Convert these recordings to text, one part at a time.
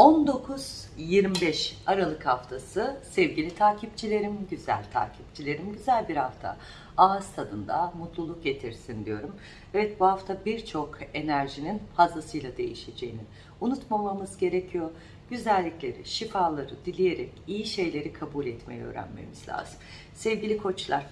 19-25 Aralık haftası sevgili takipçilerim, güzel takipçilerim, güzel bir hafta. Ağız tadında mutluluk getirsin diyorum. Evet bu hafta birçok enerjinin fazlasıyla değişeceğini unutmamamız gerekiyor. Güzellikleri, şifaları dileyerek iyi şeyleri kabul etmeyi öğrenmemiz lazım. Sevgili koçlar,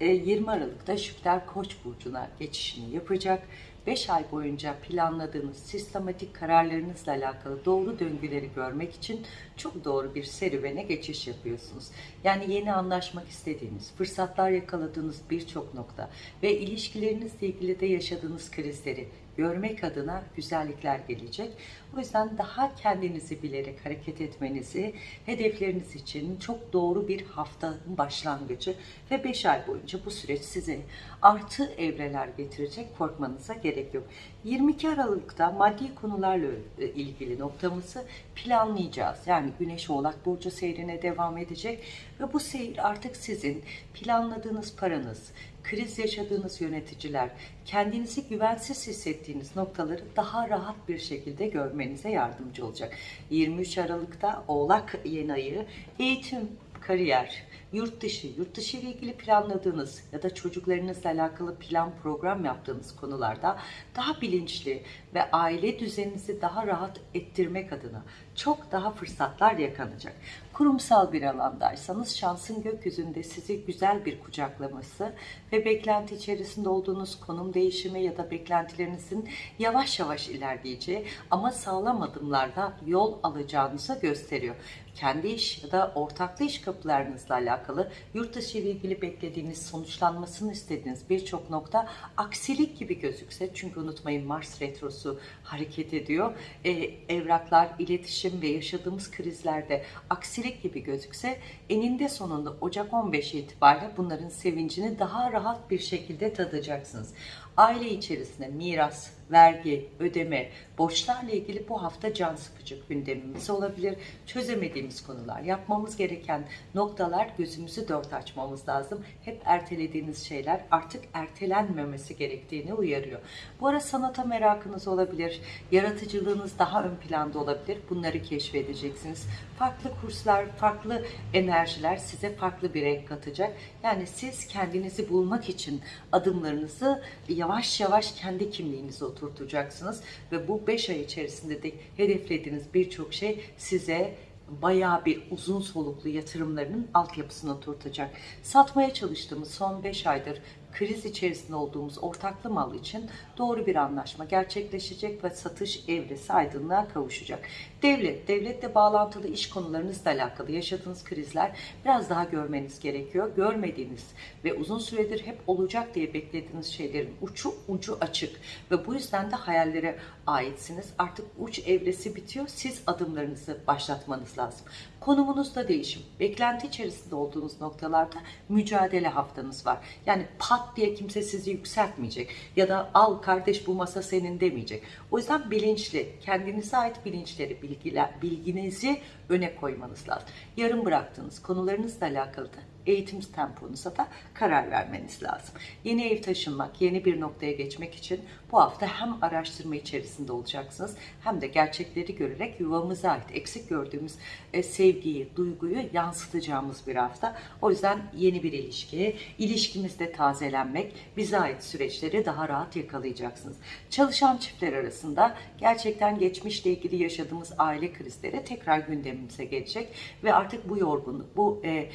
e, 20 Aralık'ta Jüpiter Koç burcuna geçişini yapacak. 5 ay boyunca planladığınız sistematik kararlarınızla alakalı doğru döngüleri görmek için çok doğru bir serüvene geçiş yapıyorsunuz. Yani yeni anlaşmak istediğiniz, fırsatlar yakaladığınız birçok nokta ve ilişkilerinizle ilgili de yaşadığınız krizleri görmek adına güzellikler gelecek. O yüzden daha kendinizi bilerek hareket etmenizi, hedefleriniz için çok doğru bir haftanın başlangıcı ve 5 ay boyunca bu süreç size artı evreler getirecek korkmanıza gerek yok. 22 Aralık'ta maddi konularla e, ilgili noktamızı planlayacağız. Yani Güneş Oğlak Burcu seyrine devam edecek ve bu seyir artık sizin planladığınız paranız, kriz yaşadığınız yöneticiler, kendinizi güvensiz hissettiğiniz noktaları daha rahat bir şekilde görmenize yardımcı olacak. 23 Aralık'ta Oğlak yeni ayı eğitim, kariyer, yurt dışı, yurt dışı ile ilgili planladığınız ya da çocuklarınızla alakalı plan program yaptığınız konularda daha bilinçli ve aile düzeninizi daha rahat ettirmek adına çok daha fırsatlar yakanacak. Kurumsal bir alandaysanız şansın gökyüzünde sizi güzel bir kucaklaması ve beklenti içerisinde olduğunuz konum değişimi ya da beklentilerinizin yavaş yavaş ilerleyeceği ama sağlam adımlarla yol alacağınızı gösteriyor. Kendi iş ya da ortaklı iş kapılarınızla alakalı yurt dışı ile ilgili beklediğiniz sonuçlanmasını istediğiniz birçok nokta aksilik gibi gözükse çünkü unutmayın Mars retrosu hareket ediyor. Ee, evraklar, iletişim ve yaşadığımız krizlerde aksilik gibi gözükse eninde sonunda Ocak 15 itibariyle bunların sevincini daha rahat bir şekilde tadacaksınız. Aile içerisinde miras, vergi, ödeme, borçlarla ilgili bu hafta can sıkıcı gündemimiz olabilir. Çözemediğimiz konular, yapmamız gereken noktalar gözümüzü dört açmamız lazım. Hep ertelediğiniz şeyler artık ertelenmemesi gerektiğini uyarıyor. Bu ara sanata merakınız olabilir, yaratıcılığınız daha ön planda olabilir. Bunları keşfedeceksiniz. Farklı kurslar, farklı enerjiler size farklı bir renk katacak. Yani siz kendinizi bulmak için adımlarınızı yavaş yavaş kendi kimliğinize oturtacaksınız ve bu 5 ay içerisinde de hedeflediğiniz birçok şey size bayağı bir uzun soluklu yatırımlarının altyapısını oturtacak. Satmaya çalıştığımız son 5 aydır kriz içerisinde olduğumuz ortaklı mal için doğru bir anlaşma gerçekleşecek ve satış evresi aydınlığa kavuşacak. Devlet, devletle bağlantılı iş konularınızla alakalı yaşadığınız krizler biraz daha görmeniz gerekiyor. Görmediğiniz ve uzun süredir hep olacak diye beklediğiniz şeylerin uçu ucu açık ve bu yüzden de hayallere aitsiniz. Artık uç evresi bitiyor. Siz adımlarınızı başlatmanız lazım. Konumunuzda değişim. Beklenti içerisinde olduğunuz noktalarda mücadele haftanız var. Yani pat diye kimse sizi yükseltmeyecek ya da al kardeş bu masa senin demeyecek. O yüzden bilinçli, kendinize ait bilinçleri, bilgiler, bilginizi öne koymanız lazım. Yarım bıraktığınız konularınızla alakalı da eğitim temponuza da karar vermeniz lazım. Yeni ev taşınmak, yeni bir noktaya geçmek için bu hafta hem araştırma içerisinde olacaksınız hem de gerçekleri görerek yuvamıza ait eksik gördüğümüz e, sevgiyi, duyguyu yansıtacağımız bir hafta. O yüzden yeni bir ilişki, ilişkimizde tazelenmek, bize ait süreçleri daha rahat yakalayacaksınız. Çalışan çiftler arasında gerçekten geçmişle ilgili yaşadığımız aile krizleri tekrar gündemimize gelecek ve artık bu yorgunluk, bu e,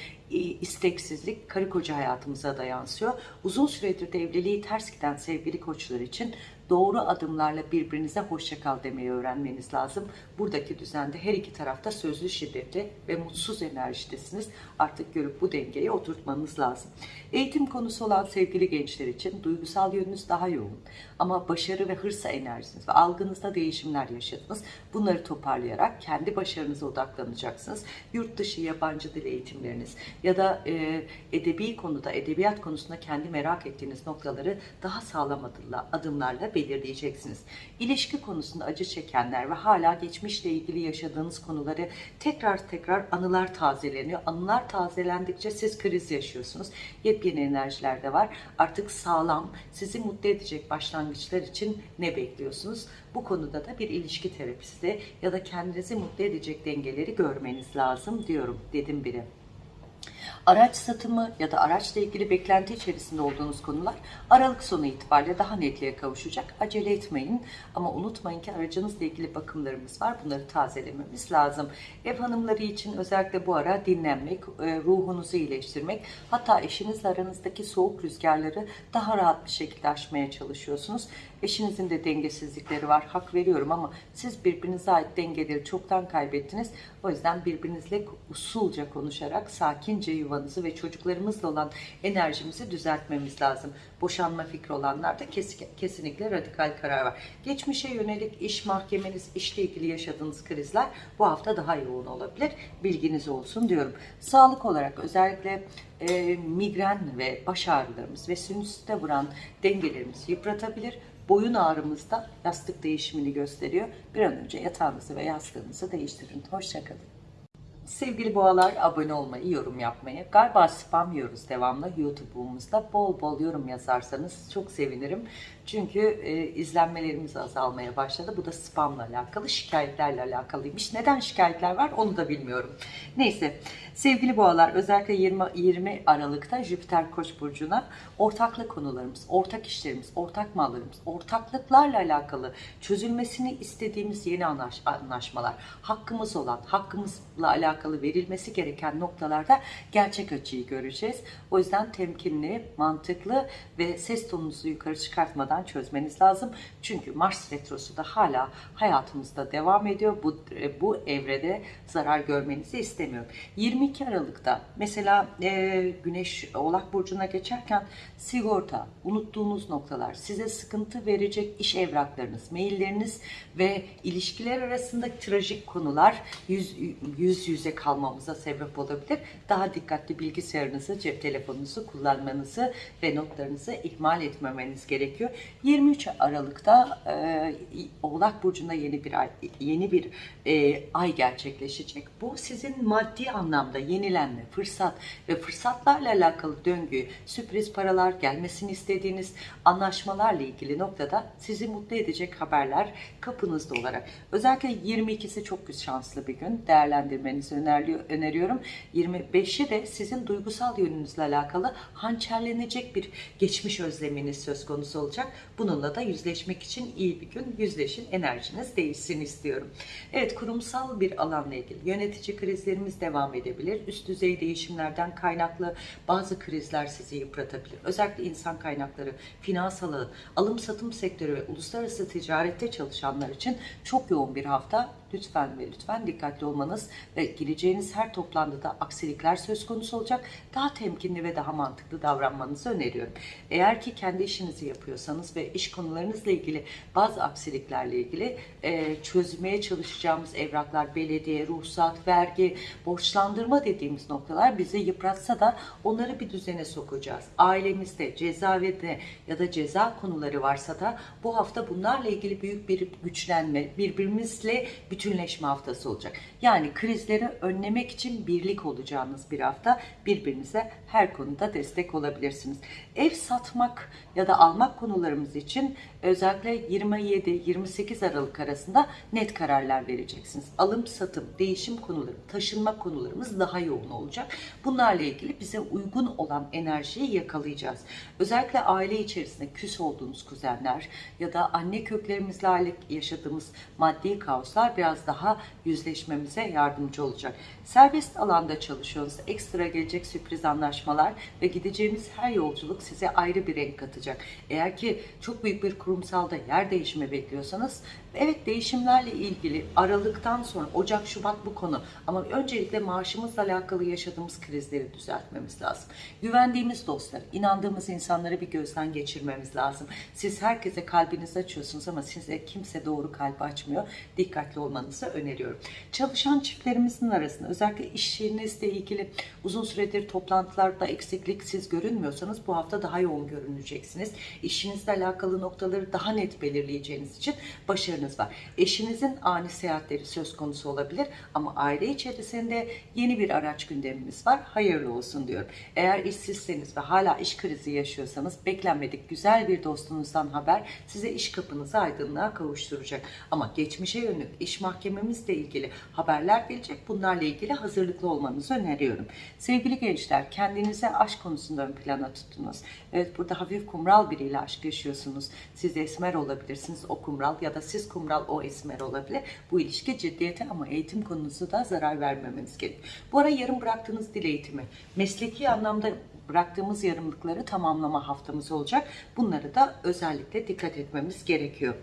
isteksizlik karı koca hayatımıza da yansıyor. Uzun süredir de evliliği ters giden sevgili koçlar için doğru adımlarla birbirinize hoşça kal demeyi öğrenmeniz lazım. Buradaki düzende her iki tarafta sözlü şiddetli ve mutsuz enerjidesiniz. Artık görüp bu dengeyi oturtmanız lazım. Eğitim konusu olan sevgili gençler için duygusal yönünüz daha yoğun. Ama başarı ve hırsa enerjiniz ve algınızda değişimler yaşadınız. Bunları toparlayarak kendi başarınıza odaklanacaksınız. Yurt dışı yabancı dil eğitimleriniz ya da e, edebi konuda, edebiyat konusunda kendi merak ettiğiniz noktaları daha sağlam adımlarla, adımlarla belirleyeceksiniz. İlişki konusunda acı çekenler ve hala geçmişle ilgili yaşadığınız konuları tekrar tekrar anılar tazeleniyor. Anılar tazelendikçe siz kriz yaşıyorsunuz. Yepyeni enerjiler de var. Artık sağlam, sizi mutlu edecek başlangıçlar için ne bekliyorsunuz? Bu konuda da bir ilişki terapisti ya da kendinizi mutlu edecek dengeleri görmeniz lazım diyorum dedim biri. Araç satımı ya da araçla ilgili beklenti içerisinde olduğunuz konular Aralık sonu itibariyle daha netliğe kavuşacak. Acele etmeyin ama unutmayın ki aracınızla ilgili bakımlarımız var. Bunları tazelememiz lazım. Ev hanımları için özellikle bu ara dinlenmek, e, ruhunuzu iyileştirmek, hatta eşinizle aranızdaki soğuk rüzgarları daha rahat bir şekilde aşmaya çalışıyorsunuz. Eşinizin de dengesizlikleri var. Hak veriyorum ama siz birbirinize ait dengeleri çoktan kaybettiniz. O yüzden birbirinizle usulca konuşarak sakince yuvanızı ve çocuklarımızla olan enerjimizi düzeltmemiz lazım. Boşanma fikri olanlar da kesinlikle radikal karar var. Geçmişe yönelik iş mahkemeniz, işle ilgili yaşadığınız krizler bu hafta daha yoğun olabilir. Bilginiz olsun diyorum. Sağlık olarak özellikle e, migren ve baş ağrılarımız ve sinüsite vuran dengelerimizi yıpratabilir boyun ağrımızda yastık değişimini gösteriyor. Bir an önce yatağınızı ve yastığınızı değiştirin. Hoşçakalın. Sevgili boğalar abone olmayı, yorum yapmayı. Galiba spam yiyoruz devamlı YouTube'umuzda. Bol bol yorum yazarsanız çok sevinirim. Çünkü e, izlenmelerimiz azalmaya başladı. Bu da spamla alakalı, şikayetlerle alakalıymış. Neden şikayetler var onu da bilmiyorum. Neyse sevgili boğalar özellikle 20, 20 Aralık'ta Jüpiter Koç burcuna ortaklık konularımız, ortak işlerimiz, ortak mallarımız, ortaklıklarla alakalı çözülmesini istediğimiz yeni anlaş, anlaşmalar, hakkımız olan, hakkımızla alakalı verilmesi gereken noktalarda gerçek açıyı göreceğiz. O yüzden temkinli, mantıklı ve ses tonunuzu yukarı çıkartmadan çözmeniz lazım. Çünkü Mars retrosu da hala hayatımızda devam ediyor. Bu, bu evrede zarar görmenizi istemiyorum. 22 Aralık'ta mesela e, Güneş Oğlak Burcu'na geçerken sigorta, unuttuğunuz noktalar, size sıkıntı verecek iş evraklarınız, mailleriniz ve ilişkiler arasında trajik konular yüz, yüz yüze kalmamıza sebep olabilir. Daha dikkatli bilgisayarınızı, cep telefonunuzu kullanmanızı ve notlarınızı ihmal etmemeniz gerekiyor. 23 Aralık'ta e, Oğlak Burcu'nda yeni bir ay, yeni bir e, ay gerçekleşecek. Bu sizin maddi anlamda yenilenme, fırsat ve fırsatlarla alakalı döngü, sürpriz paralar gelmesini istediğiniz anlaşmalarla ilgili noktada sizi mutlu edecek haberler kapınızda olarak. Özellikle 22'si çok şanslı bir gün. Değerlendirmenizi öneriyorum. 25'i de sizin duygusal yönünüzle alakalı hançerlenecek bir geçmiş özleminiz söz konusu olacak. Bununla da yüzleşmek için iyi bir gün. Yüzleşin, enerjiniz değişsin istiyorum. Evet, kurumsal bir alanla ilgili yönetici krizlerimiz devam edebilir. Üst düzey değişimlerden kaynaklı bazı krizler sizi yıpratabilir. Özellikle insan kaynakları, finans alanı, alım satım sektörü ve uluslararası ticarette çalışanlar için çok yoğun bir hafta lütfen ve lütfen dikkatli olmanız ve gireceğiniz her toplantıda aksilikler söz konusu olacak. Daha temkinli ve daha mantıklı davranmanızı öneriyorum. Eğer ki kendi işinizi yapıyorsanız ve iş konularınızla ilgili bazı aksiliklerle ilgili e, çözmeye çalışacağımız evraklar, belediye, ruhsat, vergi, borçlandırma dediğimiz noktalar bizi yıpratsa da onları bir düzene sokacağız. Ailemizde, cezaevinde ya da ceza konuları varsa da bu hafta bunlarla ilgili büyük bir güçlenme, birbirimizle bir bütünleşme haftası olacak. Yani krizleri önlemek için birlik olacağınız bir hafta birbirinize her konuda destek olabilirsiniz. Ev satmak ya da almak konularımız için özellikle 27-28 Aralık arasında net kararlar vereceksiniz. Alım, satım, değişim konuları, taşınma konularımız daha yoğun olacak. Bunlarla ilgili bize uygun olan enerjiyi yakalayacağız. Özellikle aile içerisinde küs olduğunuz kuzenler ya da anne köklerimizle yaşadığımız maddi kaoslar biraz biraz daha yüzleşmemize yardımcı olacak. Serbest alanda çalışıyorsanız ekstra gelecek sürpriz anlaşmalar ve gideceğimiz her yolculuk size ayrı bir renk katacak. Eğer ki çok büyük bir kurumsalda yer değişimi bekliyorsanız Evet değişimlerle ilgili Aralık'tan sonra Ocak, Şubat bu konu. Ama öncelikle maaşımızla alakalı yaşadığımız krizleri düzeltmemiz lazım. Güvendiğimiz dostlar, inandığımız insanları bir gözden geçirmemiz lazım. Siz herkese kalbinizi açıyorsunuz ama size kimse doğru kalp açmıyor. Dikkatli olmanızı öneriyorum. Çalışan çiftlerimizin arasında özellikle iş yerinizle ilgili uzun süredir toplantılarda eksiklik siz görünmüyorsanız bu hafta daha yoğun görüneceksiniz. İşinizle alakalı noktaları daha net belirleyeceğiniz için başarınız var. Eşinizin ani seyahatleri söz konusu olabilir ama aile içerisinde yeni bir araç gündemimiz var. Hayırlı olsun diyorum. Eğer işsizseniz ve hala iş krizi yaşıyorsanız beklenmedik güzel bir dostunuzdan haber size iş kapınızı aydınlığa kavuşturacak. Ama geçmişe yönelik iş mahkememizle ilgili haberler gelecek. Bunlarla ilgili hazırlıklı olmanızı öneriyorum. Sevgili gençler kendinize aşk konusunda ön plana tuttunuz. Evet burada hafif kumral biriyle aşk yaşıyorsunuz. Siz esmer olabilirsiniz o kumral ya da siz kumral o esmer olabilir. Bu ilişki ciddiyete ama eğitim konusu da zarar vermemeniz gerekiyor. Bu ara yarım bıraktığınız dil eğitimi mesleki anlamda bıraktığımız yarımlıkları tamamlama haftamız olacak. Bunları da özellikle dikkat etmemiz gerekiyor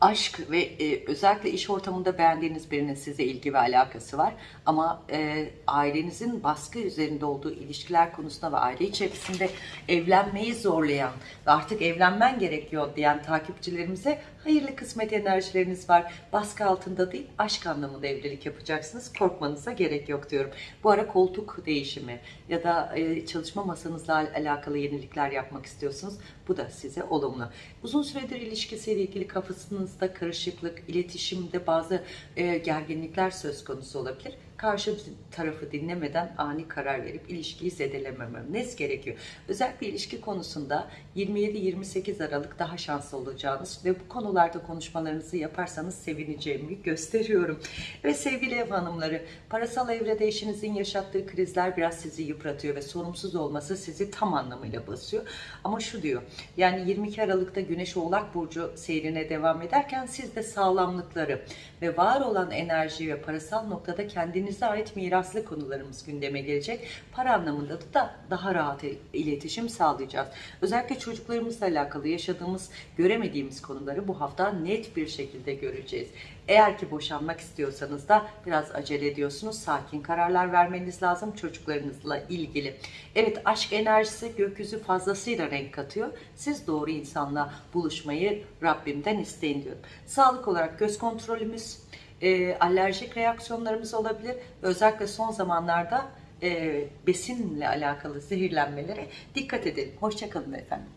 aşk ve e, özellikle iş ortamında beğendiğiniz birinin size ilgi ve alakası var. Ama e, ailenizin baskı üzerinde olduğu ilişkiler konusunda ve aile içerisinde evlenmeyi zorlayan ve artık evlenmen gerekiyor diyen takipçilerimize hayırlı kısmet enerjileriniz var. Baskı altında değil aşk anlamında evlilik yapacaksınız. Korkmanıza gerek yok diyorum. Bu ara koltuk değişimi ya da e, çalışma masanızla alakalı yenilikler yapmak istiyorsunuz. Bu da size olumlu. Uzun süredir ilişkisiyle ilgili kafasınızda karışıklık, iletişimde bazı e, gerginlikler söz konusu olabilir karşı tarafı dinlemeden ani karar verip ilişkiyi zedelemememiz gerekiyor. Özellikle ilişki konusunda 27-28 Aralık daha şanslı olacağınız ve bu konularda konuşmalarınızı yaparsanız sevineceğimi gösteriyorum. Ve sevgili ev hanımları, parasal evrede eşinizin yaşattığı krizler biraz sizi yıpratıyor ve sorumsuz olması sizi tam anlamıyla basıyor. Ama şu diyor, yani 22 Aralık'ta Güneş Oğlak Burcu seyrine devam ederken siz de sağlamlıkları ve var olan enerji ve parasal noktada kendini kendinize ait miraslı konularımız gündeme gelecek. Para anlamında da daha rahat iletişim sağlayacağız. Özellikle çocuklarımızla alakalı yaşadığımız, göremediğimiz konuları bu hafta net bir şekilde göreceğiz. Eğer ki boşanmak istiyorsanız da biraz acele ediyorsunuz. Sakin kararlar vermeniz lazım çocuklarınızla ilgili. Evet aşk enerjisi gökyüzü fazlasıyla renk katıyor. Siz doğru insanla buluşmayı Rabbimden isteyin diyorum. Sağlık olarak göz kontrolümüz, e, alerjik reaksiyonlarımız olabilir. Özellikle son zamanlarda e, besinle alakalı zehirlenmelere dikkat edelim. Hoşçakalın efendim.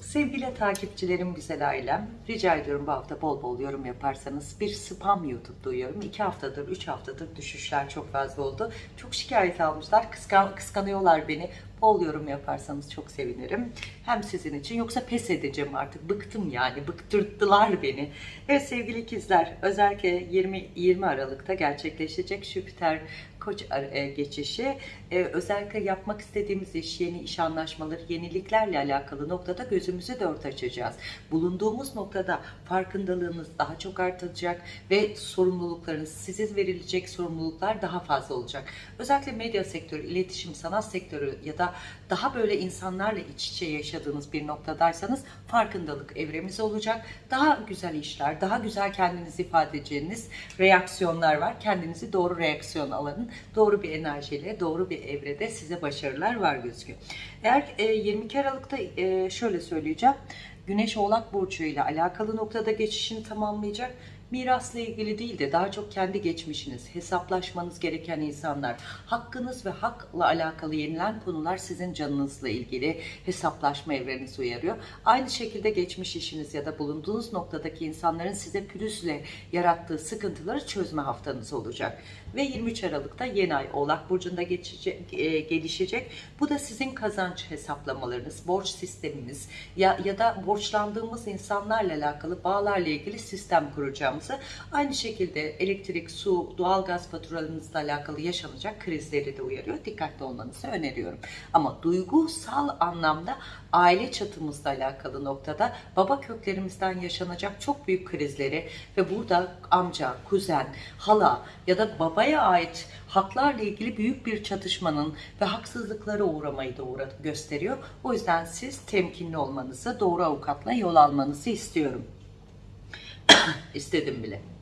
Sevgili takipçilerim, güzel ailem, rica ediyorum bu hafta bol bol yorum yaparsanız. Bir spam YouTube duyuyorum. iki haftadır, üç haftadır düşüşler çok fazla oldu. Çok şikayet almışlar, kıskan, kıskanıyorlar beni. Bol yorum yaparsanız çok sevinirim. Hem sizin için yoksa pes edeceğim artık. Bıktım yani. Bıktırttılar beni. Evet sevgili ikizler özellikle 20, 20 Aralık'ta gerçekleşecek Jüpiter koç e, geçişi e, özellikle yapmak istediğimiz iş, yeni iş anlaşmaları, yeniliklerle alakalı noktada gözümüzü dört açacağız. Bulunduğumuz noktada farkındalığınız daha çok artacak ve sorumluluklarınız, size verilecek sorumluluklar daha fazla olacak. Özellikle medya sektörü, iletişim, sanat sektörü ya da daha böyle insanlarla iç içe yaşadığınız bir noktadaysanız farkındalık evremiz olacak. Daha güzel işler, daha güzel kendinizi ifade edeceğiniz reaksiyonlar var. Kendinizi doğru reaksiyon alanın, doğru bir enerjiyle, doğru bir evrede size başarılar var gözüküyor. Eğer 22 Aralık'ta şöyle söyleyeceğim. Güneş Oğlak Burcu ile alakalı noktada geçişini tamamlayacak mirasla ilgili değil de daha çok kendi geçmişiniz, hesaplaşmanız gereken insanlar, hakkınız ve hakla alakalı yenilen konular sizin canınızla ilgili hesaplaşma evrenizi uyarıyor. Aynı şekilde geçmiş işiniz ya da bulunduğunuz noktadaki insanların size pürüzle yarattığı sıkıntıları çözme haftanız olacak ve 23 Aralık'ta yeni ay Oğlak Burcu'nda e, gelişecek. Bu da sizin kazanç hesaplamalarınız, borç sisteminiz ya, ya da borçlandığımız insanlarla alakalı bağlarla ilgili sistem kuracağımızı aynı şekilde elektrik, su, doğalgaz faturalarınızla alakalı yaşanacak krizleri de uyarıyor. Dikkatli olmanızı öneriyorum. Ama duygusal anlamda aile çatımızla alakalı noktada baba köklerimizden yaşanacak çok büyük krizleri ve burada amca, kuzen, hala ya da babaya ait haklarla ilgili büyük bir çatışmanın ve haksızlıklara uğramayı da uğra gösteriyor. O yüzden siz temkinli olmanızı, doğru avukatla yol almanızı istiyorum. İstedim bile.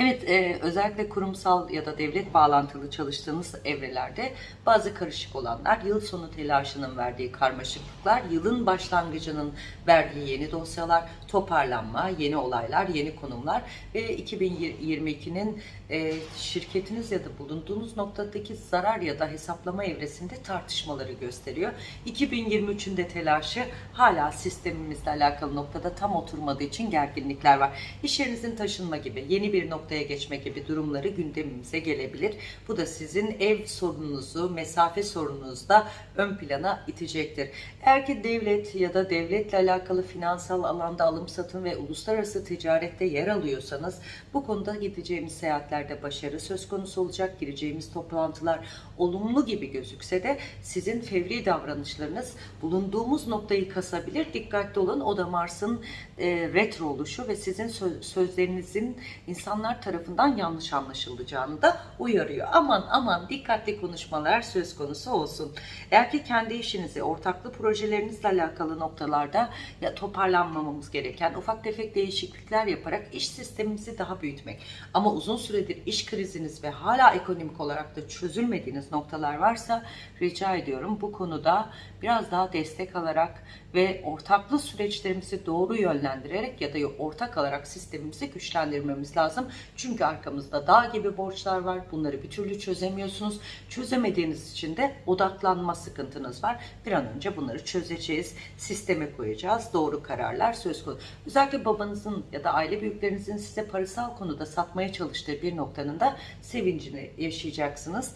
Evet, e, özellikle kurumsal ya da devlet bağlantılı çalıştığınız evrelerde bazı karışık olanlar, yıl sonu telaşının verdiği karmaşıklıklar, yılın başlangıcının verdiği yeni dosyalar, toparlanma, yeni olaylar, yeni konumlar ve 2022'nin e, şirketiniz ya da bulunduğunuz noktadaki zarar ya da hesaplama evresinde tartışmaları gösteriyor. 2023'ün de telaşı hala sistemimizle alakalı noktada tam oturmadığı için gerginlikler var. İş yerinizin taşınma gibi, yeni bir noktaya geçme gibi durumları gündemimize gelebilir. Bu da sizin ev sorununuzu, mesafe sorununuzu da ön plana itecektir. Eğer ki devlet ya da devletle alakalı finansal alanda alım satım ve uluslararası ticarette yer alıyorsanız bu konuda gideceğimiz seyahatlerde başarı söz konusu olacak. Gireceğimiz toplantılar olumlu gibi gözükse de sizin fevri davranışlarınız bulunduğumuz noktayı kasabilir. Dikkatli olun. O da Mars'ın e, retro oluşu ve sizin sö- sözlerinizin insanlar tarafından yanlış anlaşılacağını da uyarıyor. Aman aman dikkatli konuşmalar söz konusu olsun. Eğer ki kendi işinizi, ortaklı projelerinizle alakalı noktalarda ya toparlanmamamız gereken ufak tefek değişiklikler yaparak iş sistemimizi daha büyütmek. Ama uzun süredir iş kriziniz ve hala ekonomik olarak da çözülmediğiniz noktalar varsa rica ediyorum bu konuda biraz daha destek alarak ve ortaklı süreçlerimizi doğru yönlendirerek ya da ortak alarak sistemimizi güçlendirmemiz lazım. Çünkü arkamızda dağ gibi borçlar var. Bunları bir türlü çözemiyorsunuz. Çözemediğiniz için de odaklanma sıkıntınız var. Bir an önce bunları çözeceğiz. Sisteme koyacağız. Doğru kararlar söz konusu. Özellikle babanızın ya da aile büyüklerinizin size parasal konuda satmaya çalıştığı bir noktanın da sevincini yaşayacaksınız.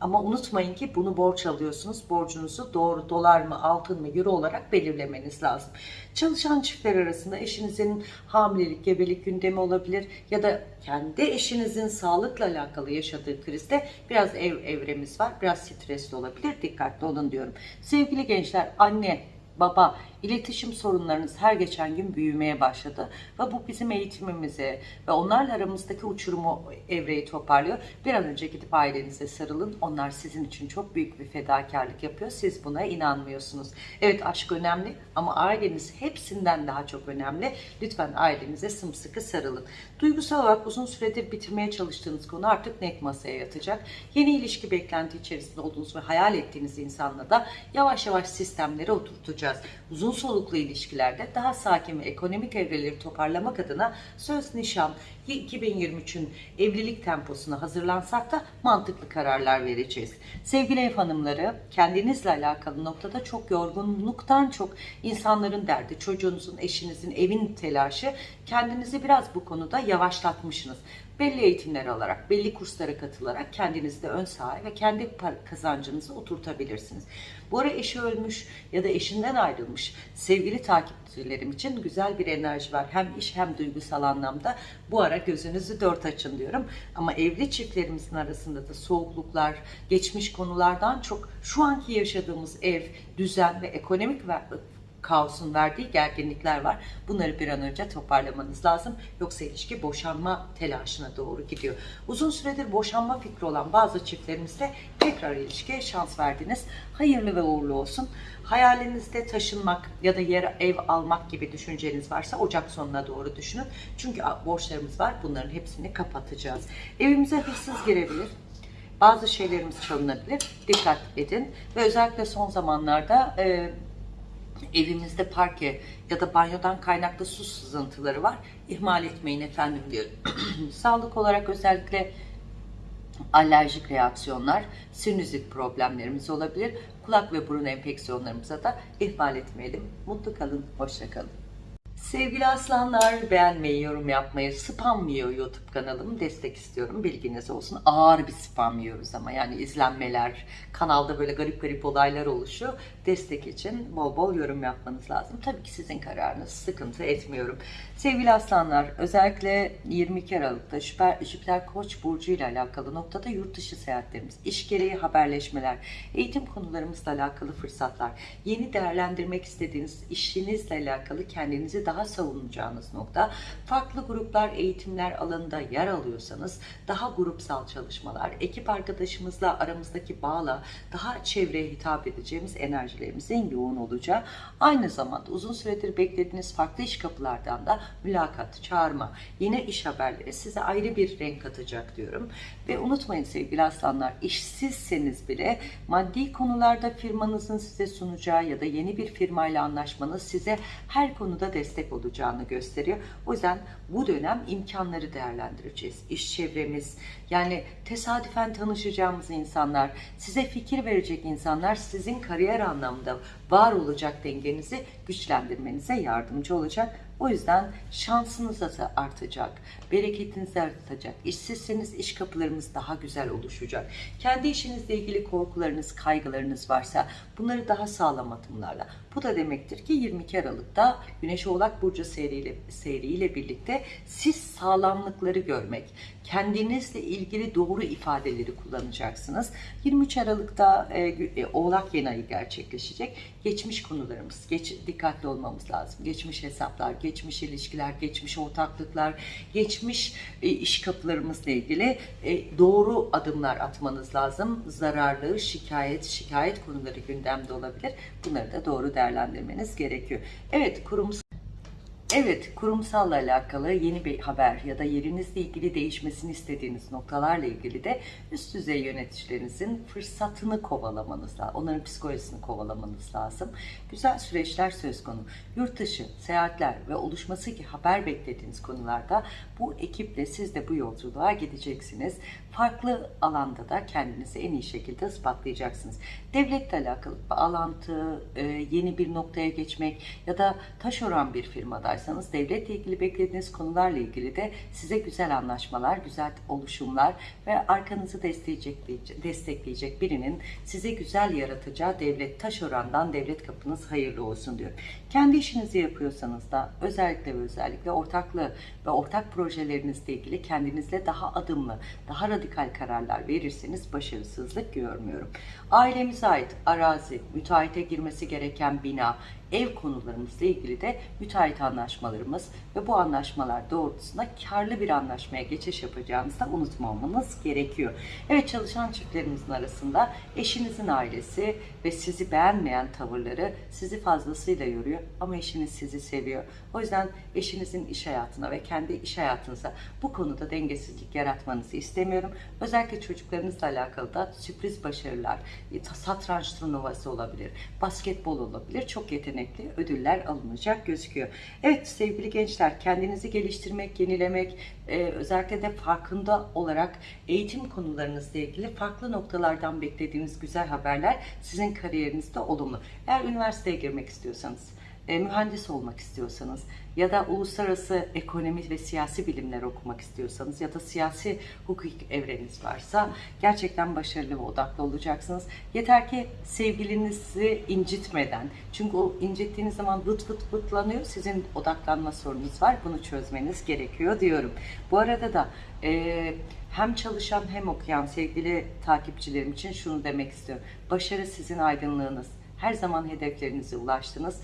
Ama unutmayın ki bunu borç alıyorsunuz. Borcunuzu doğru dolar mı, altın mı, euro olarak belirlemeniz lazım. Çalışan çiftler arasında eşinizin hamilelik, gebelik gündemi olabilir ya da kendi eşinizin sağlıkla alakalı yaşadığı krizde biraz ev evremiz var. Biraz stresli olabilir. Dikkatli olun diyorum. Sevgili gençler, anne, baba, iletişim sorunlarınız her geçen gün büyümeye başladı. Ve bu bizim eğitimimizi ve onlarla aramızdaki uçurumu evreyi toparlıyor. Bir an önce gidip ailenize sarılın. Onlar sizin için çok büyük bir fedakarlık yapıyor. Siz buna inanmıyorsunuz. Evet aşk önemli ama aileniz hepsinden daha çok önemli. Lütfen ailenize sımsıkı sarılın. Duygusal olarak uzun süredir bitirmeye çalıştığınız konu artık net masaya yatacak. Yeni ilişki beklenti içerisinde olduğunuz ve hayal ettiğiniz insanla da yavaş yavaş sistemleri oturtacağız. Uzun soluklu ilişkilerde daha sakin ve ekonomik evreleri toparlamak adına söz nişan 2023'ün evlilik temposuna hazırlansak da mantıklı kararlar vereceğiz. Sevgili ev hanımları kendinizle alakalı noktada çok yorgunluktan çok insanların derdi, çocuğunuzun, eşinizin, evin telaşı kendinizi biraz bu konuda yavaşlatmışsınız belli eğitimler alarak, belli kurslara katılarak kendinizi de ön sahaya ve kendi kazancınızı oturtabilirsiniz. Bu ara eşi ölmüş ya da eşinden ayrılmış sevgili takipçilerim için güzel bir enerji var. Hem iş hem duygusal anlamda. Bu ara gözünüzü dört açın diyorum. Ama evli çiftlerimizin arasında da soğukluklar, geçmiş konulardan çok şu anki yaşadığımız ev, düzen ve ekonomik kaosun verdiği gerginlikler var. Bunları bir an önce toparlamanız lazım. Yoksa ilişki boşanma telaşına doğru gidiyor. Uzun süredir boşanma fikri olan bazı çiftlerimizde tekrar ilişkiye şans verdiniz. Hayırlı ve uğurlu olsun. Hayalinizde taşınmak ya da yer ev almak gibi düşünceniz varsa Ocak sonuna doğru düşünün. Çünkü borçlarımız var. Bunların hepsini kapatacağız. Evimize hırsız girebilir bazı şeylerimiz çalınabilir. Dikkat edin. Ve özellikle son zamanlarda e, evimizde parke ya da banyodan kaynaklı su sızıntıları var. İhmal etmeyin efendim diyorum. Sağlık olarak özellikle alerjik reaksiyonlar, sinüzit problemlerimiz olabilir. Kulak ve burun enfeksiyonlarımıza da ihmal etmeyelim. Mutlu kalın, hoşça kalın. Sevgili aslanlar beğenmeyi, yorum yapmayı, spam yiyor YouTube kanalım. Destek istiyorum. Bilginiz olsun. Ağır bir spam yiyoruz ama yani izlenmeler, kanalda böyle garip garip olaylar oluşuyor. Destek için bol bol yorum yapmanız lazım. Tabii ki sizin kararınız. Sıkıntı etmiyorum. Sevgili aslanlar özellikle 22 Aralık'ta Jüpiter, Jüpiter Koç burcu ile alakalı noktada yurt dışı seyahatlerimiz, iş gereği haberleşmeler, eğitim konularımızla alakalı fırsatlar, yeni değerlendirmek istediğiniz işinizle alakalı kendinizi daha savunacağınız nokta. Farklı gruplar, eğitimler alanında yer alıyorsanız daha grupsal çalışmalar, ekip arkadaşımızla aramızdaki bağla daha çevreye hitap edeceğimiz enerjilerimizin yoğun olacağı. Aynı zamanda uzun süredir beklediğiniz farklı iş kapılardan da mülakat, çağırma, yine iş haberleri size ayrı bir renk katacak diyorum. Ve unutmayın sevgili aslanlar, işsizseniz bile maddi konularda firmanızın size sunacağı ya da yeni bir firmayla anlaşmanız size her konuda destek olacağını gösteriyor. O yüzden bu dönem imkanları değerlendireceğiz. İş çevremiz, yani tesadüfen tanışacağımız insanlar, size fikir verecek insanlar sizin kariyer anlamında var olacak dengenizi güçlendirmenize yardımcı olacak. O yüzden şansınız da artacak, bereketiniz artacak. İşsizseniz iş kapılarımız daha güzel oluşacak. Kendi işinizle ilgili korkularınız, kaygılarınız varsa bunları daha sağlam adımlarla. Bu da demektir ki 22 Aralık'ta Güneş Oğlak Burcu seyriyle, seyriyle birlikte siz sağlamlıkları görmek, kendinizle ilgili doğru ifadeleri kullanacaksınız. 23 Aralık'ta e, e, Oğlak yeni ayı gerçekleşecek. Geçmiş konularımız, geç, dikkatli olmamız lazım. Geçmiş hesaplar, geçmiş ilişkiler, geçmiş ortaklıklar, geçmiş e, iş kapılarımızla ilgili e, doğru adımlar atmanız lazım. Zararlı, şikayet, şikayet konuları gündemde olabilir. Bunları da doğru değerlendirmeniz gerekiyor. Evet, kurumsal Evet, kurumsalla alakalı yeni bir haber ya da yerinizle ilgili değişmesini istediğiniz noktalarla ilgili de üst düzey yöneticilerinizin fırsatını kovalamanız lazım. Onların psikolojisini kovalamanız lazım. Güzel süreçler söz konu. Yurt dışı, seyahatler ve oluşması ki haber beklediğiniz konularda bu ekiple siz de bu yolculuğa gideceksiniz. Farklı alanda da kendinizi en iyi şekilde ispatlayacaksınız. Devletle alakalı bağlantı, e, yeni bir noktaya geçmek ya da taş oran bir firmadaysanız devletle ilgili beklediğiniz konularla ilgili de size güzel anlaşmalar, güzel oluşumlar ve arkanızı destekleyecek, destekleyecek birinin size güzel yaratacağı devlet taş orandan devlet kapınız hayırlı olsun diyorum. Kendi işinizi yapıyorsanız da özellikle ve özellikle ortaklı ve ortak projelerinizle ilgili kendinizle daha adımlı, daha radikal kararlar verirseniz başarısızlık görmüyorum. Ailemize ait arazi, müteahhite girmesi gereken bina, ev konularımızla ilgili de müteahhit anlaşmalarımız ve bu anlaşmalar doğrultusunda karlı bir anlaşmaya geçiş yapacağınızı da unutmamanız gerekiyor. Evet çalışan çiftlerimizin arasında eşinizin ailesi ve sizi beğenmeyen tavırları sizi fazlasıyla yoruyor ama eşiniz sizi seviyor. O yüzden eşinizin iş hayatına ve kendi iş hayatınıza bu konuda dengesizlik yaratmanızı istemiyorum. Özellikle çocuklarınızla alakalı da sürpriz başarılar, satranç turnuvası olabilir, basketbol olabilir. Çok yetenekli ödüller alınacak gözüküyor. Evet sevgili gençler kendinizi geliştirmek, yenilemek, e, özellikle de farkında olarak eğitim konularınızla ilgili farklı noktalardan beklediğiniz güzel haberler sizin kariyerinizde olumlu. Eğer üniversiteye girmek istiyorsanız, e, mühendis olmak istiyorsanız ya da uluslararası ekonomi ve siyasi bilimler okumak istiyorsanız ya da siyasi hukuk evreniz varsa gerçekten başarılı ve odaklı olacaksınız. Yeter ki sevgilinizi incitmeden çünkü o incittiğiniz zaman vıt vıt vıtlanıyor. Sizin odaklanma sorununuz var. Bunu çözmeniz gerekiyor diyorum. Bu arada da e, hem çalışan hem okuyan sevgili takipçilerim için şunu demek istiyorum. Başarı sizin aydınlığınız. Her zaman hedeflerinize ulaştınız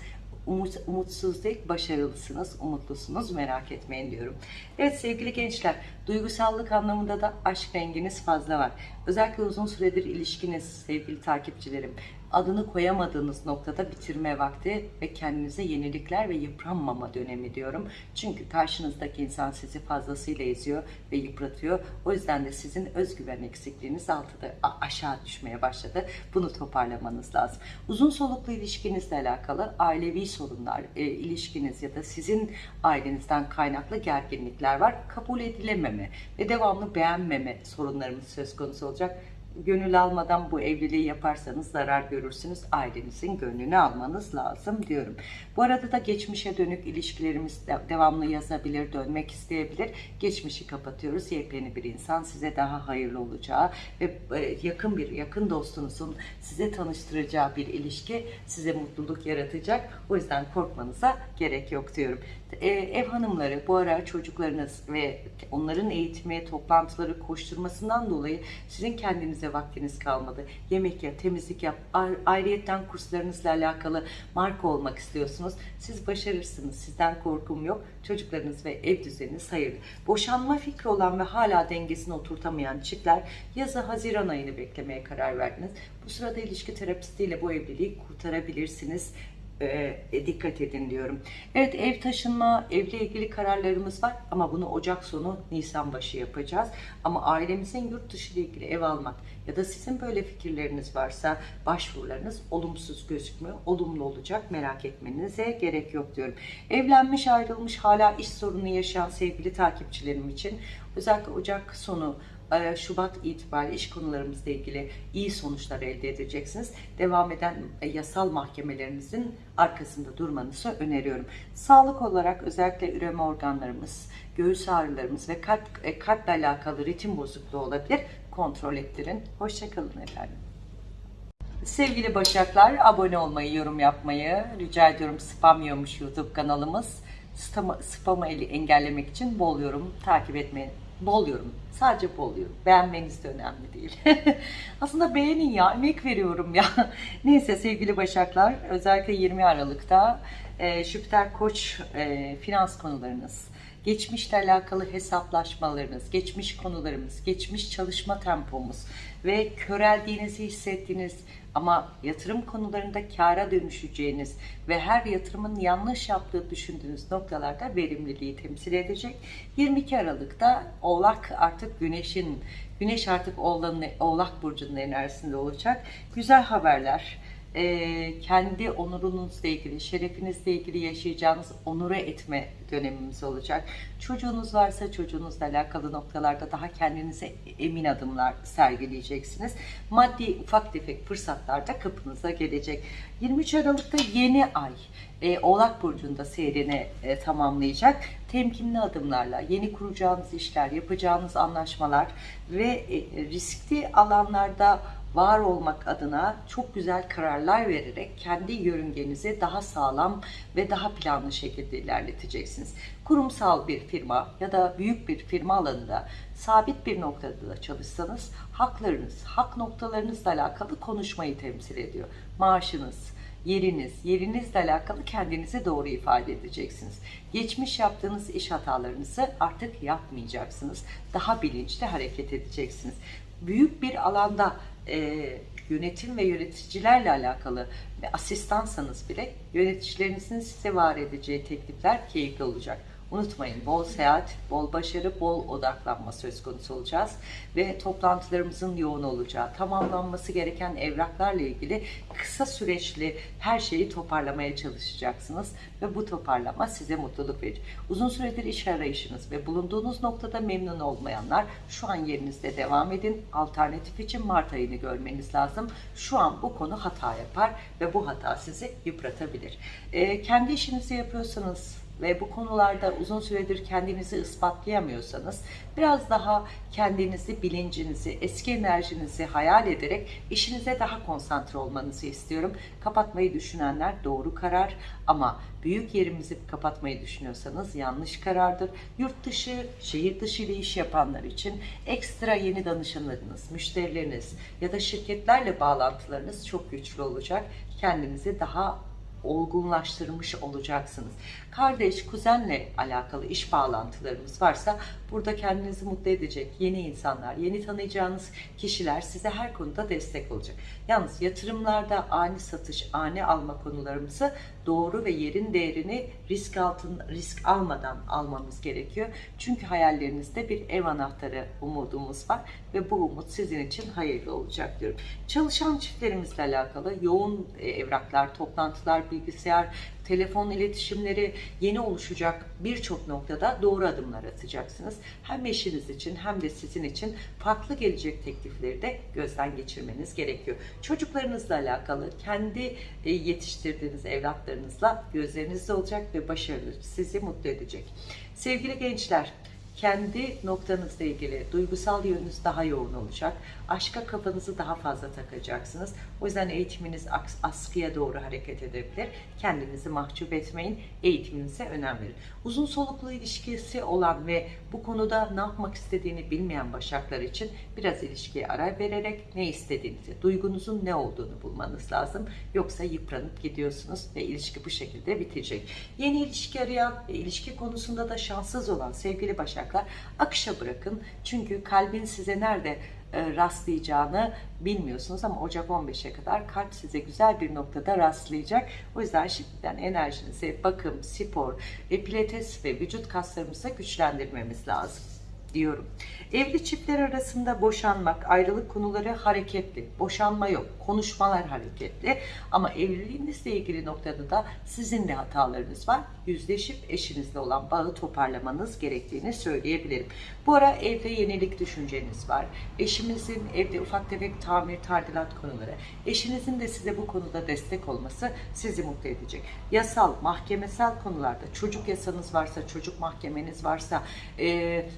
umut, umutsuz değil, başarılısınız, umutlusunuz, merak etmeyin diyorum. Evet sevgili gençler, duygusallık anlamında da aşk renginiz fazla var. Özellikle uzun süredir ilişkiniz sevgili takipçilerim, adını koyamadığınız noktada bitirme vakti ve kendinize yenilikler ve yıpranmama dönemi diyorum. Çünkü karşınızdaki insan sizi fazlasıyla eziyor ve yıpratıyor. O yüzden de sizin özgüven eksikliğiniz altıda aşağı düşmeye başladı. Bunu toparlamanız lazım. Uzun soluklu ilişkinizle alakalı ailevi sorunlar, e, ilişkiniz ya da sizin ailenizden kaynaklı gerginlikler var. Kabul edilememe ve devamlı beğenmeme sorunlarımız söz konusu olacak gönül almadan bu evliliği yaparsanız zarar görürsünüz. Ailenizin gönlünü almanız lazım diyorum. Bu arada da geçmişe dönük ilişkilerimiz devamlı yazabilir, dönmek isteyebilir. Geçmişi kapatıyoruz. Yepyeni bir insan size daha hayırlı olacağı ve e, yakın bir yakın dostunuzun size tanıştıracağı bir ilişki size mutluluk yaratacak. O yüzden korkmanıza gerek yok diyorum. E, ev hanımları bu ara çocuklarınız ve onların eğitimi, toplantıları, koşturmasından dolayı sizin kendinize vaktiniz kalmadı. Yemek yap, temizlik yap, ayrıyetten kurslarınızla alakalı marka olmak istiyorsunuz. Siz başarırsınız. Sizden korkum yok. Çocuklarınız ve ev düzeniniz hayırlı. Boşanma fikri olan ve hala dengesini oturtamayan çiftler yazı Haziran ayını beklemeye karar verdiniz. Bu sırada ilişki terapistiyle bu evliliği kurtarabilirsiniz e, dikkat edin diyorum. Evet ev taşınma, evle ilgili kararlarımız var ama bunu Ocak sonu Nisan başı yapacağız. Ama ailemizin yurt dışı ile ilgili ev almak ya da sizin böyle fikirleriniz varsa başvurularınız olumsuz gözükmüyor. Olumlu olacak merak etmenize gerek yok diyorum. Evlenmiş ayrılmış hala iş sorunu yaşayan sevgili takipçilerim için özellikle Ocak sonu e, Şubat itibariyle iş konularımızla ilgili iyi sonuçlar elde edeceksiniz. Devam eden e, yasal mahkemelerinizin arkasında durmanızı öneriyorum. Sağlık olarak özellikle üreme organlarımız, göğüs ağrılarımız ve kalp, e, kalple alakalı ritim bozukluğu olabilir. Kontrol ettirin. Hoşçakalın efendim. Sevgili Başaklar, abone olmayı, yorum yapmayı rica ediyorum. Spam yiyormuş YouTube kanalımız. Spamı, spamı engellemek için bol yorum takip etmeyi. Bol yorum. Sadece bol yorum. Beğenmeniz de önemli değil. Aslında beğenin ya. Emek veriyorum ya. Neyse sevgili Başaklar. Özellikle 20 Aralık'ta e, Jüpiter Koç e, finans konularınız, geçmişle alakalı hesaplaşmalarınız, geçmiş konularımız, geçmiş çalışma tempomuz ve köreldiğinizi hissettiğiniz ama yatırım konularında kâra dönüşeceğiniz ve her yatırımın yanlış yaptığı düşündüğünüz noktalarda verimliliği temsil edecek. 22 Aralık'ta Oğlak artık Güneş'in, Güneş artık Oğlak Burcu'nun enerjisinde olacak. Güzel haberler, e, kendi onurunuzla ilgili, şerefinizle ilgili yaşayacağınız onura etme dönemimiz olacak. Çocuğunuz varsa çocuğunuzla alakalı noktalarda daha kendinize emin adımlar sergileyeceksiniz. Maddi ufak tefek fırsatlar da kapınıza gelecek. 23 Aralık'ta yeni ay e, Oğlak Burcu'nda seyrini e, tamamlayacak. Temkinli adımlarla yeni kuracağınız işler, yapacağınız anlaşmalar ve e, riskli alanlarda var olmak adına çok güzel kararlar vererek kendi yörüngenizi daha sağlam ve daha planlı şekilde ilerleteceksiniz. Kurumsal bir firma ya da büyük bir firma alanında sabit bir noktada da çalışsanız haklarınız, hak noktalarınızla alakalı konuşmayı temsil ediyor. Maaşınız, yeriniz, yerinizle alakalı kendinizi doğru ifade edeceksiniz. Geçmiş yaptığınız iş hatalarınızı artık yapmayacaksınız. Daha bilinçli hareket edeceksiniz. Büyük bir alanda e, yönetim ve yöneticilerle alakalı ve asistansanız bile yöneticilerinizin size var edeceği teklifler keyifli olacak. Unutmayın bol seyahat, bol başarı, bol odaklanma söz konusu olacağız ve toplantılarımızın yoğun olacağı, tamamlanması gereken evraklarla ilgili kısa süreçli her şeyi toparlamaya çalışacaksınız ve bu toparlama size mutluluk verir. Uzun süredir iş arayışınız ve bulunduğunuz noktada memnun olmayanlar şu an yerinizde devam edin. Alternatif için Mart ayını görmeniz lazım. Şu an bu konu hata yapar ve bu hata sizi yıpratabilir. Ee, kendi işinizi yapıyorsanız ve bu konularda uzun süredir kendinizi ispatlayamıyorsanız biraz daha kendinizi, bilincinizi, eski enerjinizi hayal ederek işinize daha konsantre olmanızı istiyorum. Kapatmayı düşünenler doğru karar ama büyük yerimizi kapatmayı düşünüyorsanız yanlış karardır. Yurt dışı, şehir dışı ile iş yapanlar için ekstra yeni danışanlarınız, müşterileriniz ya da şirketlerle bağlantılarınız çok güçlü olacak. Kendinizi daha olgunlaştırmış olacaksınız. Kardeş, kuzenle alakalı iş bağlantılarımız varsa burada kendinizi mutlu edecek yeni insanlar, yeni tanıyacağınız kişiler size her konuda destek olacak. Yalnız yatırımlarda ani satış, ani alma konularımızı doğru ve yerin değerini risk altın risk almadan almamız gerekiyor. Çünkü hayallerinizde bir ev anahtarı umudumuz var ve bu umut sizin için hayırlı olacak diyorum. Çalışan çiftlerimizle alakalı yoğun e, evraklar, toplantılar, bilgisayar, telefon iletişimleri yeni oluşacak birçok noktada doğru adımlar atacaksınız. Hem eşiniz için hem de sizin için farklı gelecek teklifleri de gözden geçirmeniz gerekiyor. Çocuklarınızla alakalı kendi e, yetiştirdiğiniz evlatlarınızla gözlerinizde olacak ve başarılı sizi mutlu edecek. Sevgili gençler, kendi noktanızla ilgili duygusal yönünüz daha yoğun olacak. Aşka kafanızı daha fazla takacaksınız. O yüzden eğitiminiz askıya doğru hareket edebilir. Kendinizi mahcup etmeyin. Eğitiminize önem verin. Uzun soluklu ilişkisi olan ve bu konuda ne yapmak istediğini bilmeyen başaklar için biraz ilişkiye ara vererek ne istediğinizi, duygunuzun ne olduğunu bulmanız lazım. Yoksa yıpranıp gidiyorsunuz ve ilişki bu şekilde bitecek. Yeni ilişki arayan ve ilişki konusunda da şanssız olan sevgili başaklar akışa bırakın. Çünkü kalbin size nerede e, rastlayacağını bilmiyorsunuz ama Ocak 15'e kadar kalp size güzel bir noktada rastlayacak. O yüzden şimdiden enerjinizi bakım, spor ve pilates ve vücut kaslarımızı güçlendirmemiz lazım diyorum. Evli çiftler arasında boşanmak, ayrılık konuları hareketli. Boşanma yok, konuşmalar hareketli. Ama evliliğinizle ilgili noktada da sizin de hatalarınız var. Yüzleşip eşinizle olan bağı toparlamanız gerektiğini söyleyebilirim. Bu ara evde yenilik düşünceniz var. Eşimizin evde ufak tefek tamir, tadilat konuları. Eşinizin de size bu konuda destek olması sizi mutlu edecek. Yasal, mahkemesel konularda çocuk yasanız varsa, çocuk mahkemeniz varsa, eee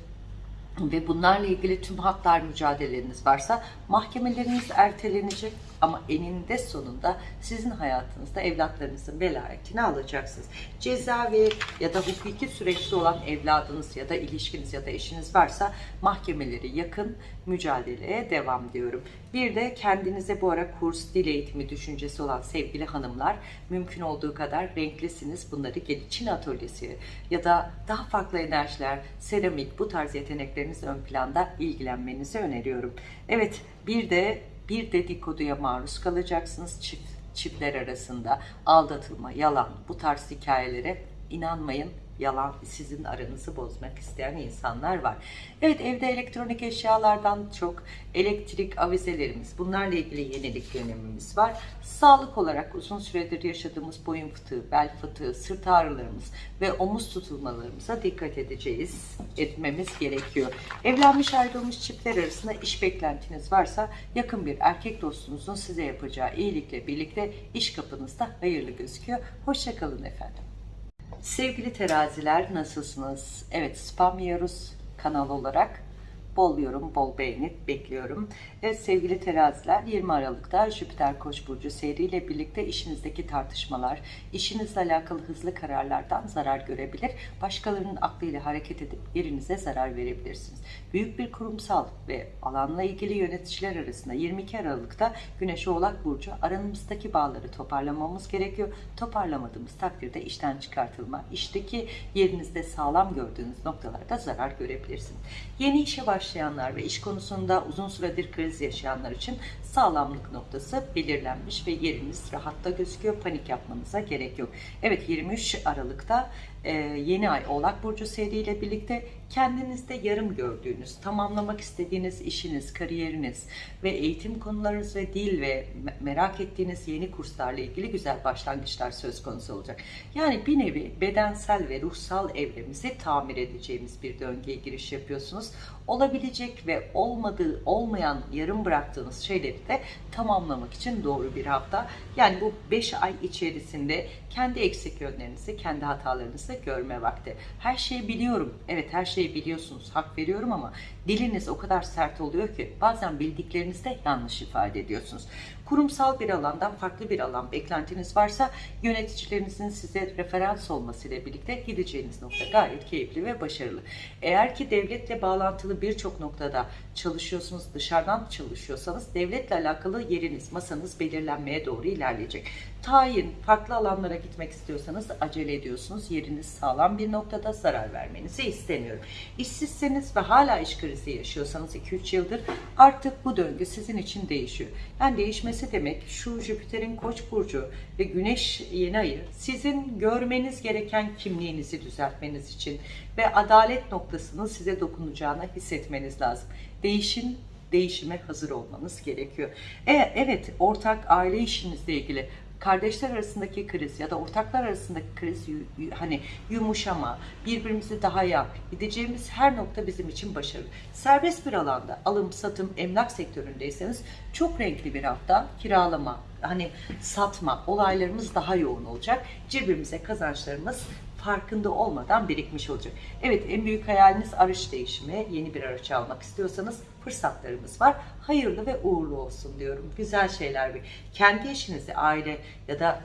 ve bunlarla ilgili tüm haklar mücadeleleriniz varsa mahkemeleriniz ertelenecek ama eninde sonunda sizin hayatınızda evlatlarınızın velayetini alacaksınız. Cezavi ya da hukuki süreçte olan evladınız ya da ilişkiniz ya da eşiniz varsa mahkemeleri yakın mücadeleye devam diyorum. Bir de kendinize bu ara kurs, dil eğitimi düşüncesi olan sevgili hanımlar mümkün olduğu kadar renklisiniz. Bunları Çin atölyesi ya da daha farklı enerjiler, seramik bu tarz yetenekleriniz ön planda ilgilenmenizi öneriyorum. Evet bir de bir dedikoduya maruz kalacaksınız çift çiftler arasında aldatılma, yalan bu tarz hikayelere inanmayın. Yalan sizin aranızı bozmak isteyen insanlar var. Evet evde elektronik eşyalardan çok elektrik avizelerimiz bunlarla ilgili yenilik dönemimiz var. Sağlık olarak uzun süredir yaşadığımız boyun fıtığı, bel fıtığı, sırt ağrılarımız ve omuz tutulmalarımıza dikkat edeceğiz, etmemiz gerekiyor. Evlenmiş ayrılmış çiftler arasında iş beklentiniz varsa yakın bir erkek dostunuzun size yapacağı iyilikle birlikte iş kapınızda hayırlı gözüküyor. Hoşçakalın efendim. Sevgili teraziler nasılsınız? Evet spam yiyoruz kanal olarak. Bol yorum, bol beğeni bekliyorum. Evet sevgili teraziler 20 Aralık'ta Jüpiter Koç burcu seyriyle birlikte işinizdeki tartışmalar, işinizle alakalı hızlı kararlardan zarar görebilir. Başkalarının aklıyla hareket edip yerinize zarar verebilirsiniz. Büyük bir kurumsal ve alanla ilgili yöneticiler arasında 22 Aralık'ta Güneş Oğlak burcu aramızdaki bağları toparlamamız gerekiyor. Toparlamadığımız takdirde işten çıkartılma, işteki yerinizde sağlam gördüğünüz noktalarda zarar görebilirsiniz. Yeni işe başlayanlar ve iş konusunda uzun süredir kriz yaşayanlar için sağlamlık noktası belirlenmiş ve yeriniz rahatta gözüküyor. Panik yapmanıza gerek yok. Evet 23 Aralık'ta e, yeni ay Oğlak Burcu seriyle birlikte kendinizde yarım gördüğünüz, tamamlamak istediğiniz işiniz, kariyeriniz ve eğitim konularınız ve dil ve me- merak ettiğiniz yeni kurslarla ilgili güzel başlangıçlar söz konusu olacak. Yani bir nevi bedensel ve ruhsal evremizi tamir edeceğimiz bir döngüye giriş yapıyorsunuz. Olabilecek ve olmadığı, olmayan, yarım bıraktığınız şeyleri de tamamlamak için doğru bir hafta. Yani bu 5 ay içerisinde kendi eksik yönlerinizi, kendi hatalarınızı görme vakti. Her şeyi biliyorum. Evet her şeyi biliyorsunuz. Hak veriyorum ama diliniz o kadar sert oluyor ki bazen bildiklerinizde yanlış ifade ediyorsunuz. Kurumsal bir alandan farklı bir alan beklentiniz varsa yöneticilerinizin size referans olmasıyla birlikte gideceğiniz nokta gayet keyifli ve başarılı. Eğer ki devletle bağlantılı birçok noktada çalışıyorsunuz, dışarıdan çalışıyorsanız devletle alakalı yeriniz, masanız belirlenmeye doğru ilerleyecek. Tayin, farklı alanlara gitmek istiyorsanız acele ediyorsunuz. Yeriniz sağlam bir noktada zarar vermenizi istemiyorum. İşsizseniz ve hala iş krizi yaşıyorsanız 2-3 yıldır artık bu döngü sizin için değişiyor. Yani değişmesi demek şu Jüpiter'in Koç burcu ve Güneş yeni ayı sizin görmeniz gereken kimliğinizi düzeltmeniz için ve adalet noktasının size dokunacağını hissetmeniz lazım. Değişim değişime hazır olmanız gerekiyor. E, evet ortak aile işinizle ilgili kardeşler arasındaki kriz ya da ortaklar arasındaki kriz hani yumuşama, birbirimizi daha iyi gideceğimiz her nokta bizim için başarılı. Serbest bir alanda alım, satım, emlak sektöründeyseniz çok renkli bir hafta kiralama, hani satma olaylarımız daha yoğun olacak. Cebimize kazançlarımız farkında olmadan birikmiş olacak. Evet en büyük hayaliniz araç değişimi. Yeni bir araç almak istiyorsanız fırsatlarımız var. Hayırlı ve uğurlu olsun diyorum. Güzel şeyler. bir- Kendi işinizi aile ya da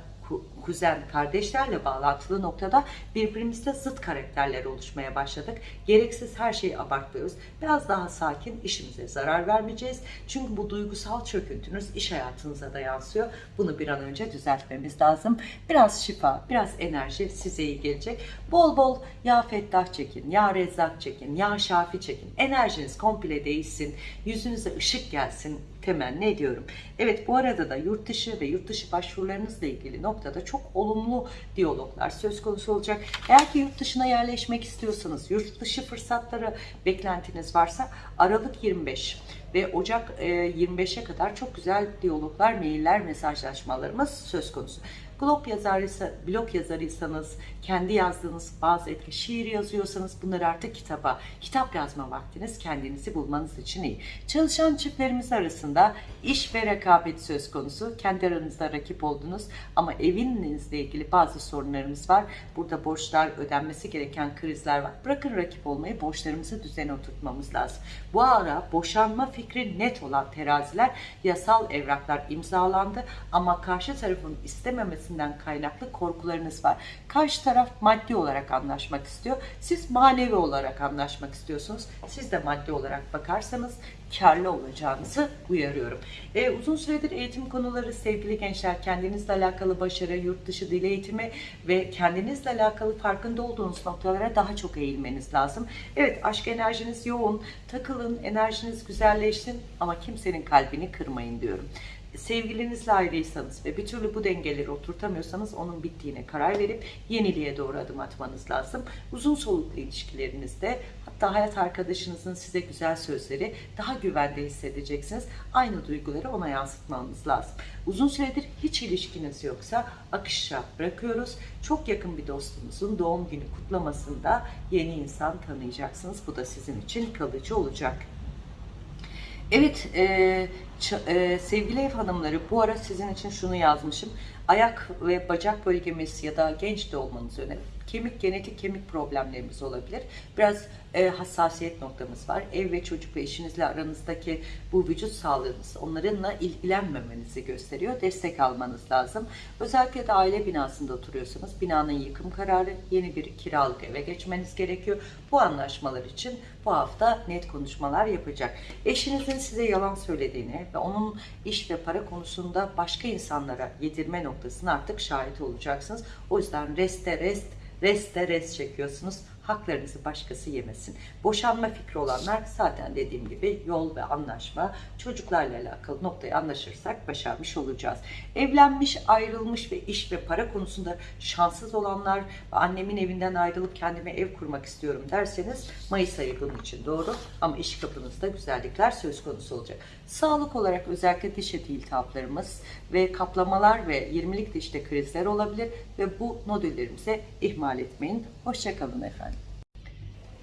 kuzen, kardeşlerle bağlantılı noktada birbirimizde zıt karakterler oluşmaya başladık. Gereksiz her şeyi abartmıyoruz. Biraz daha sakin, işimize zarar vermeyeceğiz. Çünkü bu duygusal çöküntünüz iş hayatınıza da yansıyor. Bunu bir an önce düzeltmemiz lazım. Biraz şifa, biraz enerji size iyi gelecek. Bol bol yağ fettah çekin, yağ rezzak çekin, yağ şafi çekin. Enerjiniz komple değişsin, yüzünüze ışık gelsin temenni ediyorum. Evet bu arada da yurt dışı ve yurt dışı başvurularınızla ilgili noktada çok olumlu diyaloglar söz konusu olacak. Eğer ki yurt dışına yerleşmek istiyorsanız, yurt dışı fırsatları beklentiniz varsa Aralık 25 ve Ocak e, 25'e kadar çok güzel diyaloglar, mailler, mesajlaşmalarımız söz konusu. Blog yazarıysa, blog yazarıysanız, kendi yazdığınız bazı etki, şiir yazıyorsanız bunları artık kitaba, kitap yazma vaktiniz kendinizi bulmanız için iyi. Çalışan çiftlerimiz arasında iş ve rekabet söz konusu. Kendi aranızda rakip oldunuz ama evinizle ilgili bazı sorunlarımız var. Burada borçlar, ödenmesi gereken krizler var. Bırakın rakip olmayı, borçlarımızı düzene oturtmamız lazım. Bu ara boşanma fikri net olan teraziler, yasal evraklar imzalandı ama karşı tarafın istememesinden kaynaklı korkularınız var. Karşı taraf maddi olarak anlaşmak istiyor. Siz manevi olarak anlaşmak istiyorsunuz. Siz de maddi olarak bakarsanız karlı olacağınızı uyarıyorum. E, uzun süredir eğitim konuları sevgili gençler kendinizle alakalı başarı, yurt dışı dil eğitimi ve kendinizle alakalı farkında olduğunuz noktalara daha çok eğilmeniz lazım. Evet aşk enerjiniz yoğun, takılın, enerjiniz güzelleşsin ama kimsenin kalbini kırmayın diyorum sevgilinizle ayrıysanız ve bir türlü bu dengeleri oturtamıyorsanız onun bittiğine karar verip yeniliğe doğru adım atmanız lazım. Uzun soluklu ilişkilerinizde hatta hayat arkadaşınızın size güzel sözleri daha güvende hissedeceksiniz. Aynı duyguları ona yansıtmanız lazım. Uzun süredir hiç ilişkiniz yoksa akışa bırakıyoruz. Çok yakın bir dostunuzun doğum günü kutlamasında yeni insan tanıyacaksınız. Bu da sizin için kalıcı olacak. Evet e, e, sevgili ev hanımları bu ara sizin için şunu yazmışım. Ayak ve bacak bölgemiz ya da genç de olmanız önemli. Kemik, genetik kemik problemlerimiz olabilir. Biraz e, hassasiyet noktamız var. Ev ve çocuk ve eşinizle aranızdaki bu vücut sağlığınız onlarınla ilgilenmemenizi gösteriyor. Destek almanız lazım. Özellikle de aile binasında oturuyorsanız binanın yıkım kararı yeni bir kiralık eve geçmeniz gerekiyor. Bu anlaşmalar için bu hafta net konuşmalar yapacak. Eşinizin size yalan söylediğini ve onun iş ve para konusunda başka insanlara yedirme noktasına artık şahit olacaksınız. O yüzden reste rest, reste rest çekiyorsunuz. Haklarınızı başkası yemesin. Boşanma fikri olanlar zaten dediğim gibi yol ve anlaşma çocuklarla alakalı noktayı anlaşırsak başarmış olacağız. Evlenmiş, ayrılmış ve iş ve para konusunda şanssız olanlar annemin evinden ayrılıp kendime ev kurmak istiyorum derseniz Mayıs ayı bunun için doğru ama iş kapınızda güzellikler söz konusu olacak. Sağlık olarak özellikle diş eti iltihaplarımız ve kaplamalar ve 20'lik dişte krizler olabilir ve bu nodüllerimize ihmal etmeyin. Hoşçakalın efendim.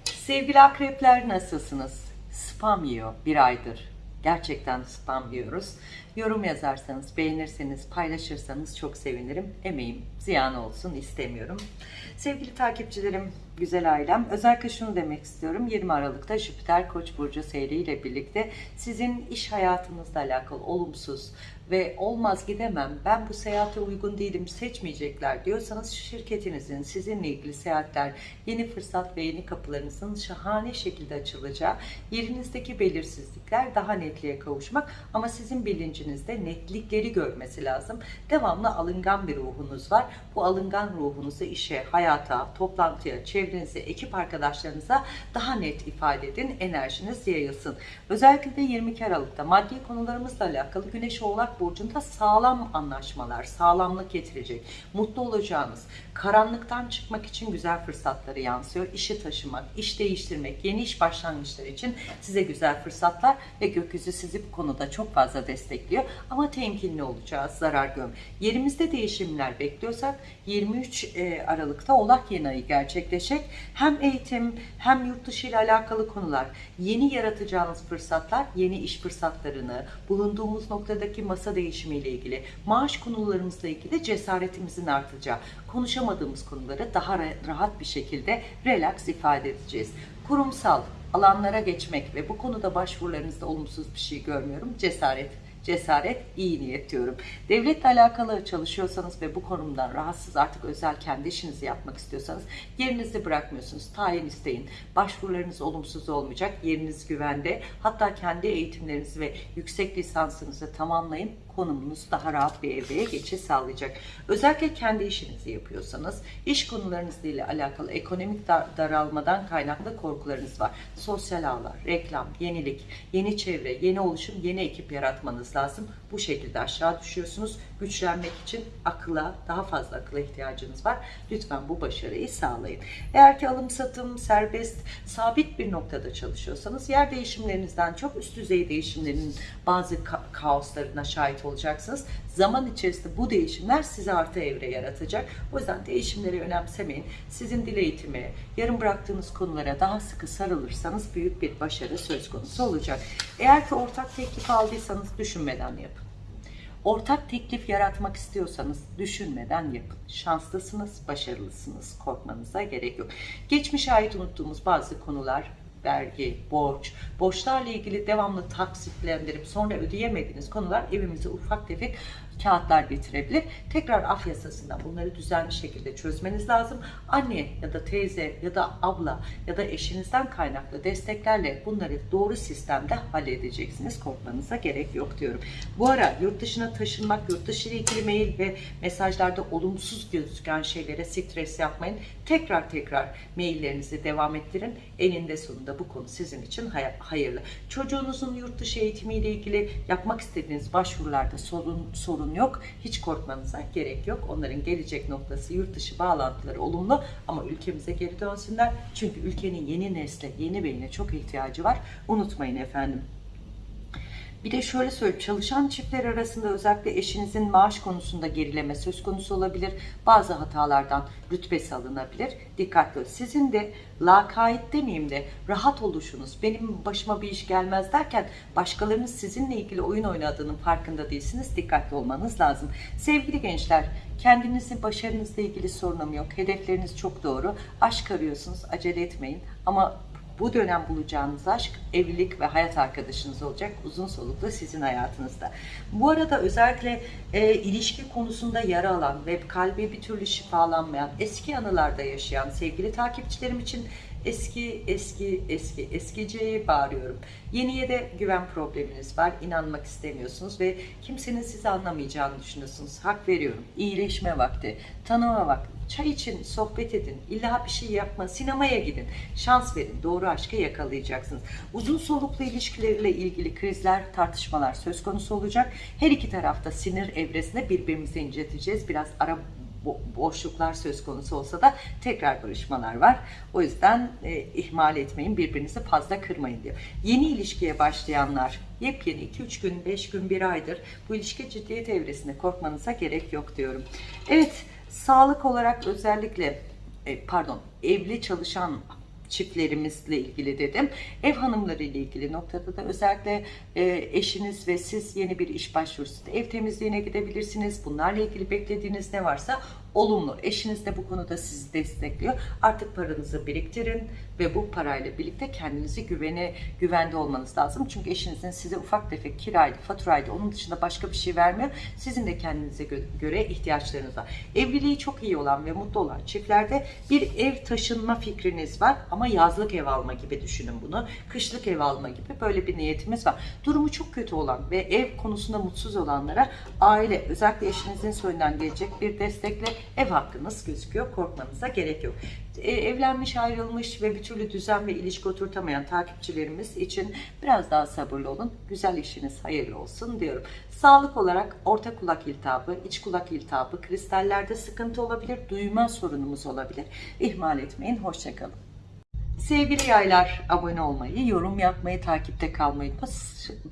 Sevgili akrepler nasılsınız? Spam yiyor bir aydır. Gerçekten spam yiyoruz. Yorum yazarsanız, beğenirseniz, paylaşırsanız çok sevinirim. Emeğim ziyan olsun istemiyorum. Sevgili takipçilerim, güzel ailem, özellikle şunu demek istiyorum. 20 Aralık'ta Jüpiter Koç burcu seyriyle birlikte sizin iş hayatınızla alakalı olumsuz ve olmaz gidemem, ben bu seyahate uygun değilim, seçmeyecekler diyorsanız şirketinizin sizinle ilgili seyahatler, yeni fırsat ve yeni kapılarınızın şahane şekilde açılacağı, yerinizdeki belirsizlikler daha netliğe kavuşmak ama sizin bilincinizde netlikleri görmesi lazım. Devamlı alıngan bir ruhunuz var. Bu alıngan ruhunuzu işe, hayata, toplantıya, çevrenize, ekip arkadaşlarınıza daha net ifade edin. Enerjiniz yayılsın. Özellikle de 22 Aralık'ta maddi konularımızla alakalı Güneş Oğlak Burcu'nda sağlam anlaşmalar, sağlamlık getirecek. Mutlu olacağınız, karanlıktan çıkmak için güzel fırsatları yansıyor. İşi taşımak, iş değiştirmek, yeni iş başlangıçları için size güzel fırsatlar ve gökyüzü sizi bu konuda çok fazla destekliyor. Ama temkinli olacağız, zarar görm. Yerimizde değişimler bekliyorsak 23 e, Aralık'ta Oğlak yeni ayı gerçekleşecek. Hem eğitim hem yurt dışı ile alakalı konular, yeni yaratacağınız fırsatlar, yeni iş fırsatlarını, bulunduğumuz noktadaki masa değişimiyle ilgili, maaş konularımızla ilgili cesaretimizin artacağı, konuşamadığımız konuları daha ra- rahat bir şekilde relax ifade edeceğiz. Kurumsal alanlara geçmek ve bu konuda başvurularınızda olumsuz bir şey görmüyorum. Cesaret cesaret, iyi niyet diyorum. Devletle alakalı çalışıyorsanız ve bu konumdan rahatsız artık özel kendi işinizi yapmak istiyorsanız yerinizi bırakmıyorsunuz. Tayin isteyin. Başvurularınız olumsuz olmayacak. Yeriniz güvende. Hatta kendi eğitimlerinizi ve yüksek lisansınızı tamamlayın. Konumunuz daha rahat bir evreye geçiş sağlayacak. Özellikle kendi işinizi yapıyorsanız, iş konularınızla ile alakalı ekonomik dar- daralmadan kaynaklı korkularınız var. Sosyal ağlar, reklam, yenilik, yeni çevre, yeni oluşum, yeni ekip yaratmanız lazım. Bu şekilde aşağı düşüyorsunuz. Güçlenmek için akıla, daha fazla akıla ihtiyacınız var. Lütfen bu başarıyı sağlayın. Eğer ki alım satım, serbest, sabit bir noktada çalışıyorsanız yer değişimlerinizden çok üst düzey değişimlerin bazı ka- kaoslarına şahit olacaksınız. Zaman içerisinde bu değişimler size artı evre yaratacak. O yüzden değişimleri önemsemeyin. Sizin dil eğitimi, yarım bıraktığınız konulara daha sıkı sarılırsanız büyük bir başarı söz konusu olacak. Eğer ki ortak teklif aldıysanız düşünmeden yapın. Ortak teklif yaratmak istiyorsanız düşünmeden yapın. Şanslısınız, başarılısınız. Korkmanıza gerek yok. Geçmişe ait unuttuğumuz bazı konular vergi, borç, borçlarla ilgili devamlı taksitlendirip sonra ödeyemediğiniz konular evimize ufak tefek kağıtlar getirebilir. Tekrar af yasasından bunları düzenli şekilde çözmeniz lazım. Anne ya da teyze ya da abla ya da eşinizden kaynaklı desteklerle bunları doğru sistemde halledeceksiniz. Korkmanıza gerek yok diyorum. Bu ara yurt dışına taşınmak, yurt dışı ile ilgili mail ve mesajlarda olumsuz gözüken şeylere stres yapmayın. Tekrar tekrar maillerinizi devam ettirin. Eninde sonunda bu konu sizin için hay- hayırlı. Çocuğunuzun yurt dışı eğitimiyle ilgili yapmak istediğiniz başvurularda sorun sorun yok. Hiç korkmanıza gerek yok. Onların gelecek noktası yurt dışı bağlantıları olumlu ama ülkemize geri dönsünler. Çünkü ülkenin yeni nesle, yeni beyine çok ihtiyacı var. Unutmayın efendim. Bir de şöyle söyleyeyim, çalışan çiftler arasında özellikle eşinizin maaş konusunda gerileme söz konusu olabilir. Bazı hatalardan rütbesi alınabilir. Dikkatli olun. Sizin de lakayt demeyeyim de rahat oluşunuz, benim başıma bir iş gelmez derken başkalarının sizinle ilgili oyun oynadığının farkında değilsiniz. Dikkatli olmanız lazım. Sevgili gençler, kendinizin başarınızla ilgili sorunum yok. Hedefleriniz çok doğru. Aşk arıyorsunuz, acele etmeyin. Ama bu dönem bulacağınız aşk evlilik ve hayat arkadaşınız olacak. Uzun soluklu sizin hayatınızda. Bu arada özellikle e, ilişki konusunda yara alan ve kalbi bir türlü şifalanmayan, eski anılarda yaşayan sevgili takipçilerim için eski eski eski eskiciye bağırıyorum. Yeniye de güven probleminiz var. inanmak istemiyorsunuz ve kimsenin sizi anlamayacağını düşünüyorsunuz. Hak veriyorum. İyileşme vakti, tanıma vakti. Çay için sohbet edin. İlla bir şey yapma. Sinemaya gidin. Şans verin. Doğru aşkı yakalayacaksınız. Uzun soluklu ilişkileriyle ilgili krizler, tartışmalar söz konusu olacak. Her iki tarafta sinir evresinde birbirimizi inciteceğiz. Biraz ara bo- boşluklar söz konusu olsa da tekrar barışmalar var. O yüzden e, ihmal etmeyin, birbirinizi fazla kırmayın diyor. Yeni ilişkiye başlayanlar yepyeni 2-3 gün, 5 gün, 1 aydır bu ilişki ciddiyet evresinde korkmanıza gerek yok diyorum. Evet, sağlık olarak özellikle e, pardon, evli çalışan çiftlerimizle ilgili dedim. Ev hanımları ile ilgili noktada da özellikle e, eşiniz ve siz yeni bir iş başvurusu, ev temizliğine gidebilirsiniz. Bunlarla ilgili beklediğiniz ne varsa olumlu. Eşiniz de bu konuda sizi destekliyor. Artık paranızı biriktirin ve bu parayla birlikte kendinizi güvene güvende olmanız lazım. Çünkü eşinizin size ufak tefek kiraydı, faturaydı, onun dışında başka bir şey vermiyor. Sizin de kendinize gö- göre ihtiyaçlarınız var. Evliliği çok iyi olan ve mutlu olan çiftlerde bir ev taşınma fikriniz var ama yazlık ev alma gibi düşünün bunu. Kışlık ev alma gibi böyle bir niyetimiz var. Durumu çok kötü olan ve ev konusunda mutsuz olanlara aile, özellikle eşinizin soyundan gelecek bir destekle ev hakkınız gözüküyor. Korkmanıza gerek yok. E, evlenmiş, ayrılmış ve bir türlü düzen ve ilişki oturtamayan takipçilerimiz için biraz daha sabırlı olun. Güzel işiniz hayırlı olsun diyorum. Sağlık olarak orta kulak iltihabı, iç kulak iltihabı, kristallerde sıkıntı olabilir, duyma sorunumuz olabilir. İhmal etmeyin. Hoşçakalın. Sevgili yaylar abone olmayı, yorum yapmayı, takipte kalmayı.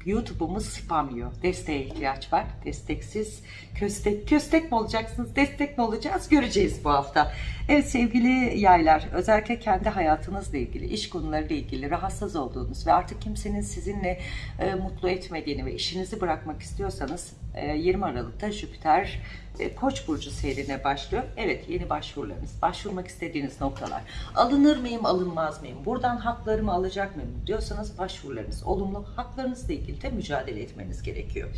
YouTube'umuz spam yiyor. Desteğe ihtiyaç var. Desteksiz köstek, köstek mi olacaksınız, destek mi olacağız göreceğiz bu hafta. Evet sevgili yaylar, özellikle kendi hayatınızla ilgili, iş konularıyla ilgili rahatsız olduğunuz ve artık kimsenin sizinle e, mutlu etmediğini ve işinizi bırakmak istiyorsanız e, 20 Aralık'ta Jüpiter Koç burcu seyrine başlıyor. Evet yeni başvurularınız, başvurmak istediğiniz noktalar. Alınır mıyım, alınmaz mıyım? Buradan haklarımı alacak mıyım diyorsanız başvurularınız olumlu. Haklarınızla ilgili de mücadele etmeniz gerekiyor.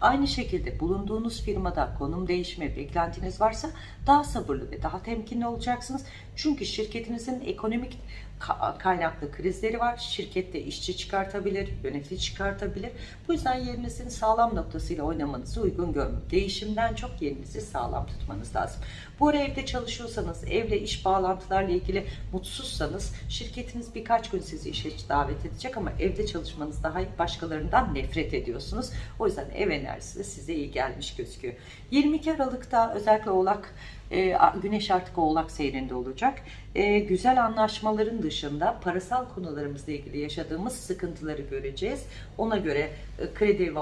Aynı şekilde bulunduğunuz firmada konum değişme beklentiniz varsa daha sabırlı ve daha temkinli olacaksınız. Çünkü şirketinizin ekonomik kaynaklı krizleri var. Şirkette işçi çıkartabilir, yönetici çıkartabilir. Bu yüzden yerinizin sağlam noktasıyla oynamanızı uygun görmüyorum. Değişimden çok yerinizi sağlam tutmanız lazım. Bu ara evde çalışıyorsanız, evle iş bağlantılarla ilgili mutsuzsanız şirketiniz birkaç gün sizi işe davet edecek ama evde çalışmanız daha iyi başkalarından nefret ediyorsunuz. O yüzden ev enerjisi size iyi gelmiş gözüküyor. 22 Aralık'ta özellikle Oğlak e, Güneş artık Oğlak seyrinde olacak. E, güzel anlaşmaların dışında parasal konularımızla ilgili yaşadığımız sıkıntıları göreceğiz. Ona göre e, kredi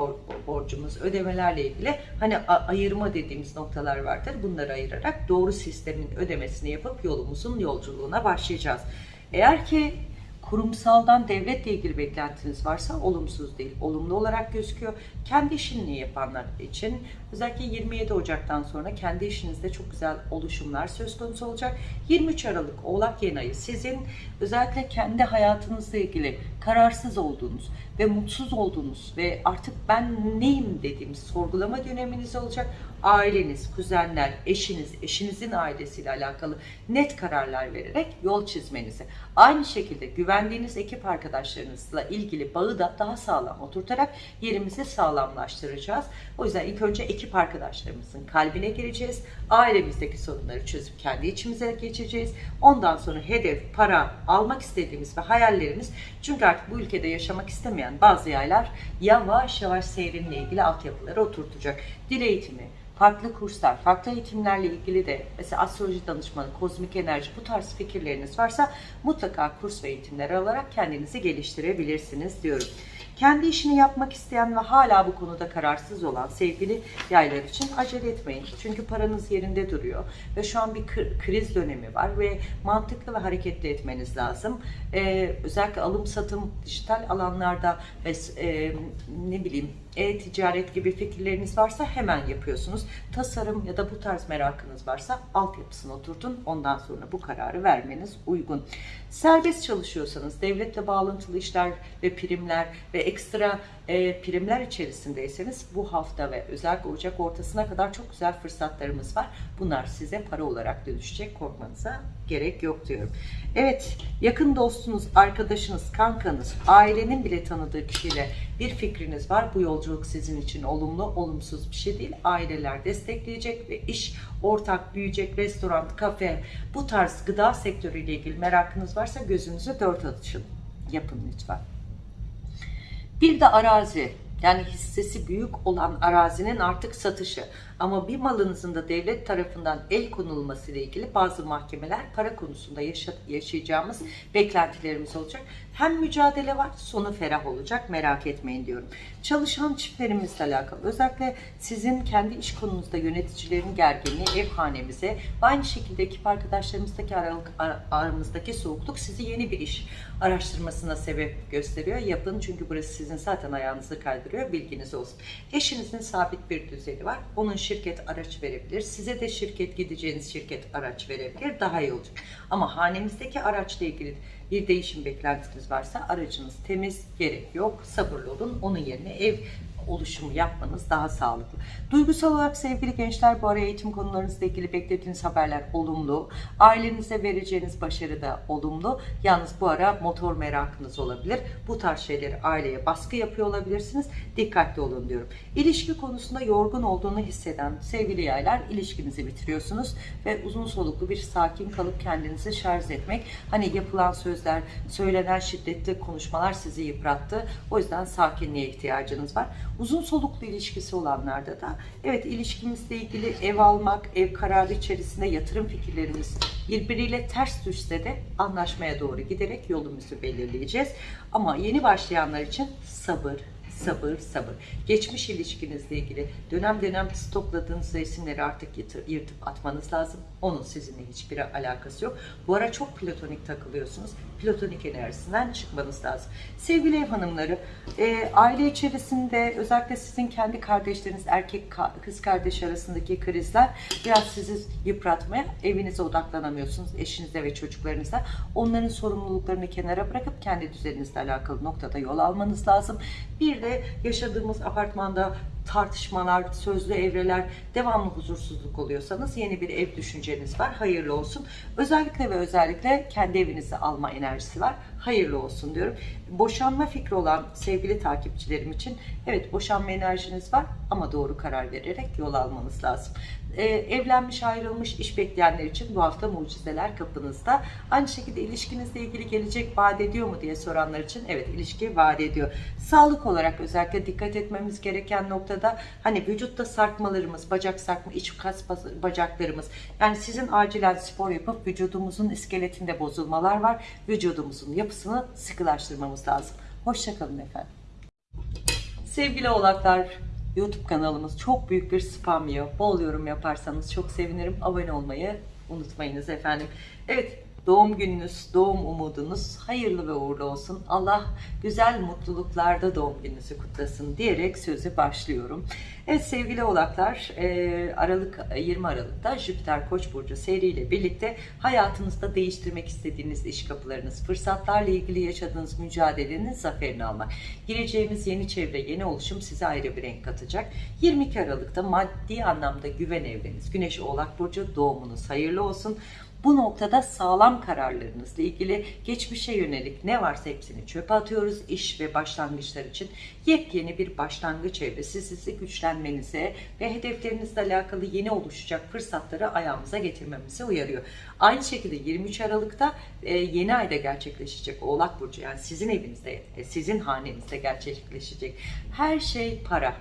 borcumuz, ödemelerle ilgili hani ayırma dediğimiz noktalar vardır. Bunları ayırarak doğru sistemin ödemesini yapıp yolumuzun yolculuğuna başlayacağız. Eğer ki kurumsaldan devletle ilgili beklentiniz varsa olumsuz değil, olumlu olarak gözüküyor. Kendi işini yapanlar için özellikle 27 Ocak'tan sonra kendi işinizde çok güzel oluşumlar söz konusu olacak. 23 Aralık Oğlak yeni ayı sizin özellikle kendi hayatınızla ilgili kararsız olduğunuz ve mutsuz olduğunuz ve artık ben neyim dediğimiz sorgulama döneminiz olacak. Aileniz, kuzenler, eşiniz, eşinizin ailesiyle alakalı net kararlar vererek yol çizmenizi. Aynı şekilde güvendiğiniz ekip arkadaşlarınızla ilgili bağı da daha sağlam oturtarak yerimizi sağlamlaştıracağız. O yüzden ilk önce ekip arkadaşlarımızın kalbine gireceğiz. Ailemizdeki sorunları çözüp kendi içimize geçeceğiz. Ondan sonra hedef, para, almak istediğimiz ve hayallerimiz çünkü artık bu ülkede yaşamak istemeyen bazı yaylar yavaş yavaş seyrinle ilgili altyapıları oturtacak. Dil eğitimi, farklı kurslar, farklı eğitimlerle ilgili de mesela astroloji danışmanı, kozmik enerji bu tarz fikirleriniz varsa mutlaka kurs ve eğitimler alarak kendinizi geliştirebilirsiniz diyorum. Kendi işini yapmak isteyen ve hala bu konuda kararsız olan sevgili yaylar için acele etmeyin. Çünkü paranız yerinde duruyor ve şu an bir kriz dönemi var ve mantıklı ve hareketli etmeniz lazım. Ee, özellikle alım satım dijital alanlarda ve e, ne bileyim e-ticaret gibi fikirleriniz varsa hemen yapıyorsunuz. Tasarım ya da bu tarz merakınız varsa altyapısını oturtun. Ondan sonra bu kararı vermeniz uygun. Serbest çalışıyorsanız devletle bağlantılı işler ve primler ve ekstra e, primler içerisindeyseniz bu hafta ve özellikle Ocak ortasına kadar çok güzel fırsatlarımız var. Bunlar size para olarak dönüşecek. Korkmanıza gerek yok diyorum. Evet, yakın dostunuz, arkadaşınız, kankanız, ailenin bile tanıdığı kişiyle bir fikriniz var. Bu yolculuk sizin için olumlu, olumsuz bir şey değil. Aileler destekleyecek ve iş ortak büyüyecek, restoran, kafe, bu tarz gıda sektörüyle ilgili merakınız varsa gözünüzü dört açın. Yapın lütfen. Bir de arazi yani hissesi büyük olan arazinin artık satışı. Ama bir malınızın da devlet tarafından el konulması ile ilgili bazı mahkemeler para konusunda yaşa yaşayacağımız beklentilerimiz olacak. Hem mücadele var, sonu ferah olacak merak etmeyin diyorum. Çalışan çiftlerimizle alakalı özellikle sizin kendi iş konunuzda yöneticilerin gerginliği ev hanemize aynı şekilde ekip arkadaşlarımızdaki aralık, aramızdaki soğukluk sizi yeni bir iş araştırmasına sebep gösteriyor. Yapın çünkü burası sizin zaten ayağınızı kaydırıyor bilginiz olsun. Eşinizin sabit bir düzeni var. Onun şirket araç verebilir. Size de şirket gideceğiniz şirket araç verebilir. Daha iyi olacak. Ama hanemizdeki araçla ilgili bir değişim beklentiniz varsa aracınız temiz, gerek yok, sabırlı olun. Onun yerine ev oluşumu yapmanız daha sağlıklı. Duygusal olarak sevgili gençler bu ara eğitim konularınızla ilgili beklediğiniz haberler olumlu. Ailenize vereceğiniz başarı da olumlu. Yalnız bu ara motor merakınız olabilir. Bu tarz şeyleri aileye baskı yapıyor olabilirsiniz. Dikkatli olun diyorum. İlişki konusunda yorgun olduğunu hisseden sevgili yaylar ilişkinizi bitiriyorsunuz ve uzun soluklu bir sakin kalıp kendinizi şarj etmek. Hani yapılan sözler, söylenen şiddetli konuşmalar sizi yıprattı. O yüzden sakinliğe ihtiyacınız var. Uzun soluklu ilişkisi olanlarda da evet ilişkimizle ilgili ev almak, ev kararı içerisinde yatırım fikirlerimiz birbiriyle ters düşse de anlaşmaya doğru giderek yolumuzu belirleyeceğiz. Ama yeni başlayanlar için sabır, sabır, sabır. Geçmiş ilişkinizle ilgili dönem dönem stokladığınız resimleri artık yırtıp, atmanız lazım. Onun sizinle hiçbir alakası yok. Bu ara çok platonik takılıyorsunuz. Platonik enerjisinden çıkmanız lazım. Sevgili ev hanımları, e, aile içerisinde özellikle sizin kendi kardeşleriniz, erkek ka- kız kardeş arasındaki krizler biraz sizi yıpratmaya, evinize odaklanamıyorsunuz, eşinize ve çocuklarınıza. Onların sorumluluklarını kenara bırakıp kendi düzeninizle alakalı noktada yol almanız lazım. Bir de yaşadığımız apartmanda tartışmalar, sözlü evreler, devamlı huzursuzluk oluyorsanız yeni bir ev düşünceniz var. Hayırlı olsun. Özellikle ve özellikle kendi evinizi alma enerjisi var. Hayırlı olsun diyorum. Boşanma fikri olan sevgili takipçilerim için evet boşanma enerjiniz var ama doğru karar vererek yol almanız lazım. Ee, evlenmiş, ayrılmış, iş bekleyenler için bu hafta mucizeler kapınızda. Aynı şekilde ilişkinizle ilgili gelecek vaat ediyor mu diye soranlar için evet ilişki vaat ediyor. Sağlık olarak özellikle dikkat etmemiz gereken noktada hani vücutta sarkmalarımız, bacak sarkma, iç kas bacaklarımız yani sizin acilen spor yapıp vücudumuzun iskeletinde bozulmalar var. Vücudumuzun yapısını sıkılaştırmamız lazım. Hoşçakalın efendim. Sevgili oğlaklar, YouTube kanalımız çok büyük bir spam yiyor. Bol yorum yaparsanız çok sevinirim. Abone olmayı unutmayınız efendim. Evet, doğum gününüz, doğum umudunuz hayırlı ve uğurlu olsun. Allah güzel mutluluklarda doğum gününüzü kutlasın diyerek sözü başlıyorum. Evet sevgili oğlaklar, e, Aralık 20 Aralık'ta Jüpiter Koç burcu seriyle birlikte hayatınızda değiştirmek istediğiniz iş kapılarınız, fırsatlarla ilgili yaşadığınız mücadelenin zaferini almak. Gireceğimiz yeni çevre, yeni oluşum size ayrı bir renk katacak. 22 Aralık'ta maddi anlamda güven evreniz, Güneş Oğlak burcu doğumunuz hayırlı olsun. Bu noktada sağlam kararlarınızla ilgili geçmişe yönelik ne varsa hepsini çöpe atıyoruz. İş ve başlangıçlar için yepyeni bir başlangıç evresi sizi güçlenmenize ve hedeflerinizle alakalı yeni oluşacak fırsatları ayağımıza getirmemize uyarıyor. Aynı şekilde 23 Aralık'ta e, yeni ayda gerçekleşecek Oğlak Burcu yani sizin evinizde, e, sizin hanenizde gerçekleşecek her şey para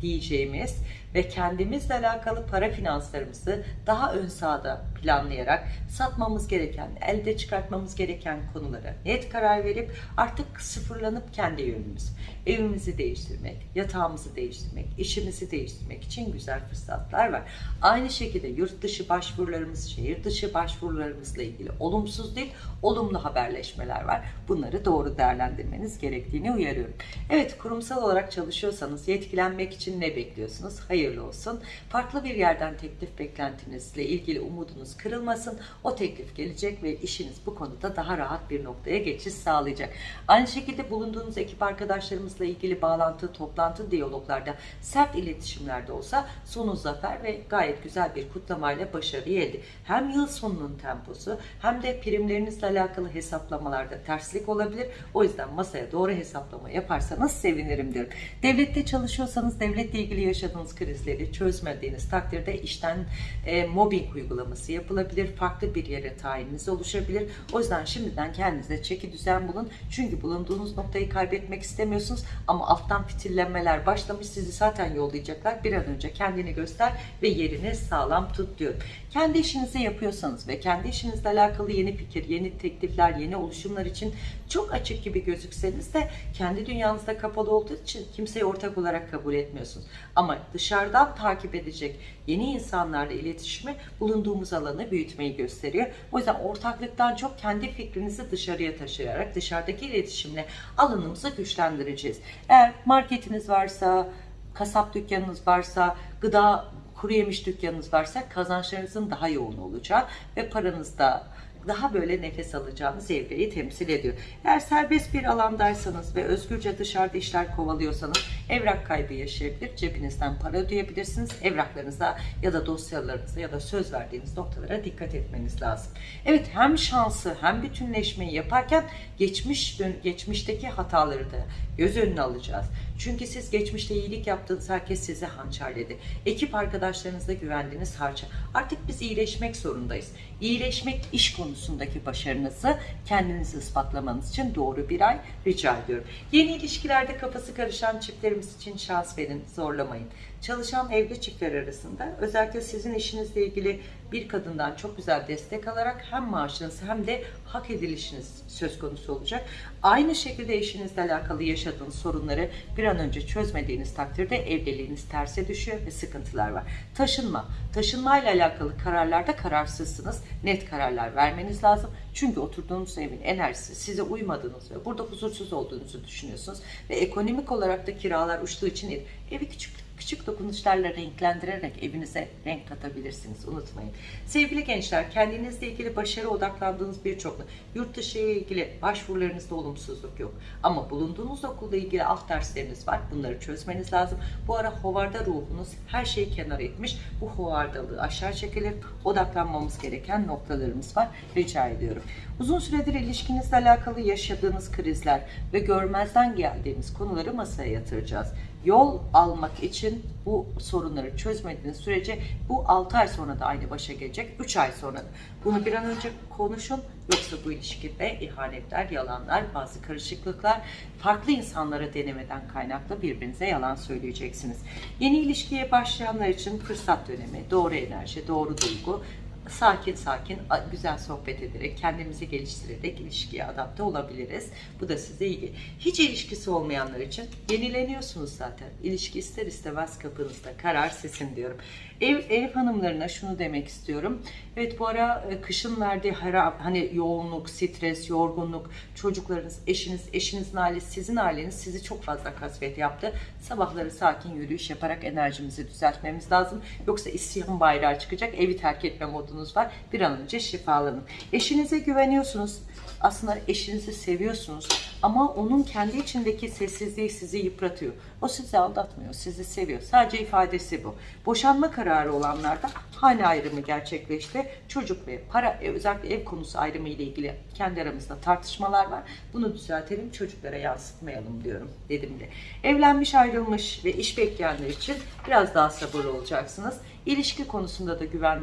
diyeceğimiz ve kendimizle alakalı para finanslarımızı daha ön sahada planlayarak satmamız gereken, elde çıkartmamız gereken konulara net karar verip artık sıfırlanıp kendi yönümüz, evimizi değiştirmek, yatağımızı değiştirmek, işimizi değiştirmek için güzel fırsatlar var. Aynı şekilde yurt dışı başvurularımız, şehir dışı başvurularımızla ilgili olumsuz değil, olumlu haberleşmeler var. Bunları doğru değerlendirmeniz gerektiğini uyarıyorum. Evet, kurumsal olarak çalışıyorsanız yetkilenmek için ne bekliyorsunuz? Hayırlı olsun. Farklı bir yerden teklif beklentinizle ilgili umudunuz kırılmasın. O teklif gelecek ve işiniz bu konuda daha rahat bir noktaya geçiş sağlayacak. Aynı şekilde bulunduğunuz ekip arkadaşlarımızla ilgili bağlantı, toplantı, diyaloglarda sert iletişimlerde olsa sonu zafer ve gayet güzel bir kutlamayla başarıyı elde. Hem yıl sonunun temposu hem de primlerinizle alakalı hesaplamalarda terslik olabilir. O yüzden masaya doğru hesaplama yaparsanız sevinirim diyorum. Devlette çalışıyorsanız devletle ilgili yaşadığınız krizleri çözmediğiniz takdirde işten e, mobbing uygulaması yapılabilir. Farklı bir yere tayininiz oluşabilir. O yüzden şimdiden kendinize çeki düzen bulun. Çünkü bulunduğunuz noktayı kaybetmek istemiyorsunuz ama alttan fitillenmeler başlamış. Sizi zaten yollayacaklar. Bir an önce kendini göster ve yerini sağlam tut diyorum. Kendi işinizi yapıyorsanız ve kendi işinizle alakalı yeni fikir, yeni teklifler, yeni oluşumlar için çok açık gibi gözükseniz de kendi dünyanızda kapalı olduğu için kimseyi ortak olarak kabul etmiyorsunuz. Ama dışarıdan takip edecek yeni insanlarla iletişimi bulunduğumuz alanı büyütmeyi gösteriyor. O yüzden ortaklıktan çok kendi fikrinizi dışarıya taşıyarak dışarıdaki iletişimle alanımızı güçlendireceğiz. Eğer marketiniz varsa, kasap dükkanınız varsa, gıda kuru yemiş dükkanınız varsa kazançlarınızın daha yoğun olacağı ve paranız da daha böyle nefes alacağınız evreyi temsil ediyor. Eğer serbest bir alandaysanız ve özgürce dışarıda işler kovalıyorsanız evrak kaybı yaşayabilir. Cebinizden para ödeyebilirsiniz. Evraklarınıza ya da dosyalarınıza ya da söz verdiğiniz noktalara dikkat etmeniz lazım. Evet hem şansı hem bütünleşmeyi yaparken geçmiş geçmişteki hataları da göz önüne alacağız. Çünkü siz geçmişte iyilik yaptığınız herkes sizi hançerledi. Ekip arkadaşlarınızda güvendiğiniz harça. Artık biz iyileşmek zorundayız. İyileşmek iş konusundaki başarınızı kendinizi ispatlamanız için doğru bir ay rica ediyorum. Yeni ilişkilerde kafası karışan çiftlerimiz için şans verin, zorlamayın. Çalışan evli çiftler arasında özellikle sizin işinizle ilgili bir kadından çok güzel destek alarak hem maaşınız hem de hak edilişiniz söz konusu olacak. Aynı şekilde eşinizle alakalı yaşadığınız sorunları bir an önce çözmediğiniz takdirde evliliğiniz terse düşüyor ve sıkıntılar var. Taşınma. Taşınmayla alakalı kararlarda kararsızsınız. Net kararlar vermeniz lazım. Çünkü oturduğunuz evin enerjisi size uymadığınız ve burada huzursuz olduğunuzu düşünüyorsunuz. Ve ekonomik olarak da kiralar uçtuğu için evi küçük küçük dokunuşlarla renklendirerek evinize renk katabilirsiniz. Unutmayın. Sevgili gençler, kendinizle ilgili başarı odaklandığınız birçok yurt dışı ile ilgili başvurularınızda olumsuzluk yok. Ama bulunduğunuz okulda ilgili alt dersleriniz var. Bunları çözmeniz lazım. Bu ara hovarda ruhunuz her şeyi kenara etmiş. Bu hovardalığı aşağı çekilir. Odaklanmamız gereken noktalarımız var. Rica ediyorum. Uzun süredir ilişkinizle alakalı yaşadığınız krizler ve görmezden geldiğimiz konuları masaya yatıracağız yol almak için bu sorunları çözmediğiniz sürece bu 6 ay sonra da aynı başa gelecek, 3 ay sonra da. Bunu bir an önce konuşun yoksa bu ilişkide ihanetler, yalanlar, bazı karışıklıklar, farklı insanlara denemeden kaynaklı birbirinize yalan söyleyeceksiniz. Yeni ilişkiye başlayanlar için fırsat dönemi, doğru enerji, doğru duygu, sakin sakin güzel sohbet ederek kendimizi geliştirerek ilişkiye adapte olabiliriz. Bu da size iyi. Hiç ilişkisi olmayanlar için yenileniyorsunuz zaten. İlişki ister istemez kapınızda. Karar sizin diyorum. Ev, ev hanımlarına şunu demek istiyorum. Evet bu ara e, kışın verdiği her, hani yoğunluk, stres, yorgunluk, çocuklarınız, eşiniz, eşinizin ailesi, sizin aileniz sizi çok fazla kasvet yaptı. Sabahları sakin yürüyüş yaparak enerjimizi düzeltmemiz lazım. Yoksa isyan bayrağı çıkacak, evi terk etme modunuz var. Bir an önce şifalanın. Eşinize güveniyorsunuz. Aslında eşinizi seviyorsunuz ama onun kendi içindeki sessizliği sizi yıpratıyor. O sizi aldatmıyor, sizi seviyor. Sadece ifadesi bu. Boşanma kararı olanlarda hane ayrımı gerçekleşti. Çocuk ve para, e, özellikle ev konusu ayrımı ile ilgili kendi aramızda tartışmalar var. Bunu düzeltelim, çocuklara yansıtmayalım diyorum dedim de. Evlenmiş, ayrılmış ve iş bekleyenler için biraz daha sabırlı olacaksınız. İlişki konusunda da güven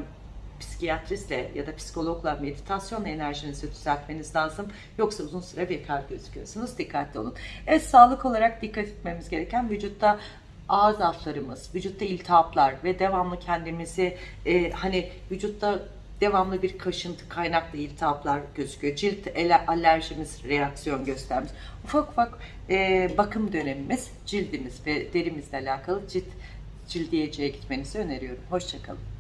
psikiyatristle ya da psikologla meditasyon enerjinizi düzeltmeniz lazım. Yoksa uzun süre bekar gözüküyorsunuz. Dikkatli olun. Evet sağlık olarak dikkat etmemiz gereken vücutta ağız aflarımız, vücutta iltihaplar ve devamlı kendimizi e, hani vücutta devamlı bir kaşıntı kaynaklı iltihaplar gözüküyor. Cilt alerjimiz reaksiyon göstermiş. Ufak ufak e, bakım dönemimiz cildimiz ve derimizle alakalı cilt cildiyeciye gitmenizi öneriyorum. Hoşçakalın.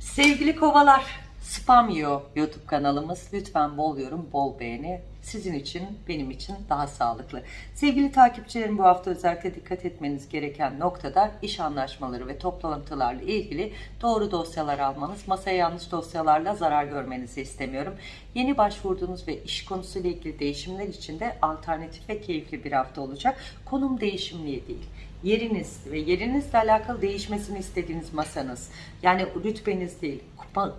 Sevgili kovalar, spam yiyor YouTube kanalımız. Lütfen bol yorum, bol beğeni. Sizin için, benim için daha sağlıklı. Sevgili takipçilerim bu hafta özellikle dikkat etmeniz gereken noktada iş anlaşmaları ve toplantılarla ilgili doğru dosyalar almanız. Masaya yanlış dosyalarla zarar görmenizi istemiyorum. Yeni başvurduğunuz ve iş konusuyla ilgili değişimler için de alternatif ve keyifli bir hafta olacak. Konum değişimliği değil yeriniz ve yerinizle alakalı değişmesini istediğiniz masanız yani rütbeniz değil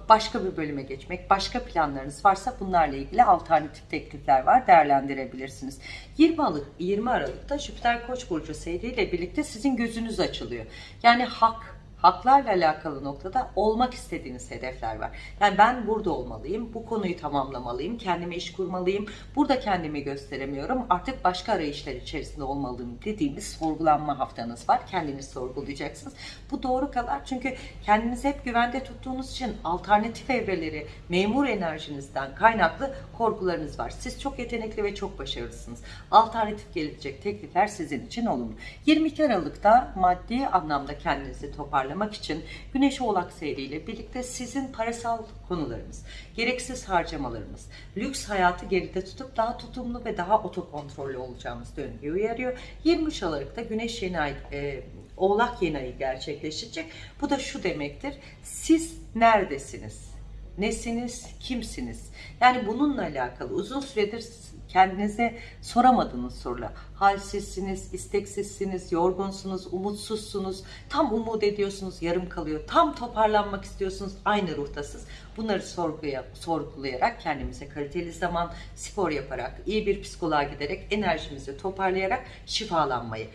başka bir bölüme geçmek başka planlarınız varsa bunlarla ilgili alternatif teklifler var değerlendirebilirsiniz. 20 Aralık 20 Aralık'ta Jüpiter Koç burcu seyriyle birlikte sizin gözünüz açılıyor. Yani hak haklarla alakalı noktada olmak istediğiniz hedefler var. Yani ben burada olmalıyım, bu konuyu tamamlamalıyım, kendime iş kurmalıyım, burada kendimi gösteremiyorum, artık başka arayışlar içerisinde olmalıyım dediğimiz sorgulanma haftanız var. Kendiniz sorgulayacaksınız. Bu doğru kadar çünkü kendinizi hep güvende tuttuğunuz için alternatif evreleri, memur enerjinizden kaynaklı korkularınız var. Siz çok yetenekli ve çok başarılısınız. Alternatif gelecek teklifler sizin için olumlu. 22 Aralık'ta maddi anlamda kendinizi toparlayın toparlamak için Güneş Oğlak seyriyle birlikte sizin parasal konularınız, gereksiz harcamalarımız, lüks hayatı geride tutup daha tutumlu ve daha otokontrollü olacağımız döngüyü uyarıyor. 23 Aralık'ta Güneş yeni ay, e, Oğlak yeni ayı gerçekleşecek. Bu da şu demektir. Siz neredesiniz? Nesiniz? Kimsiniz? Yani bununla alakalı uzun süredir kendinize soramadığınız sorular. Halsizsiniz, isteksizsiniz, yorgunsunuz, umutsuzsunuz, tam umut ediyorsunuz, yarım kalıyor, tam toparlanmak istiyorsunuz, aynı ruhtasınız. Bunları sorguya, sorgulayarak kendimize kaliteli zaman, spor yaparak, iyi bir psikoloğa giderek, enerjimizi toparlayarak şifalanmayı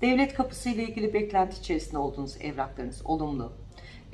Devlet kapısı ile ilgili beklenti içerisinde olduğunuz evraklarınız olumlu.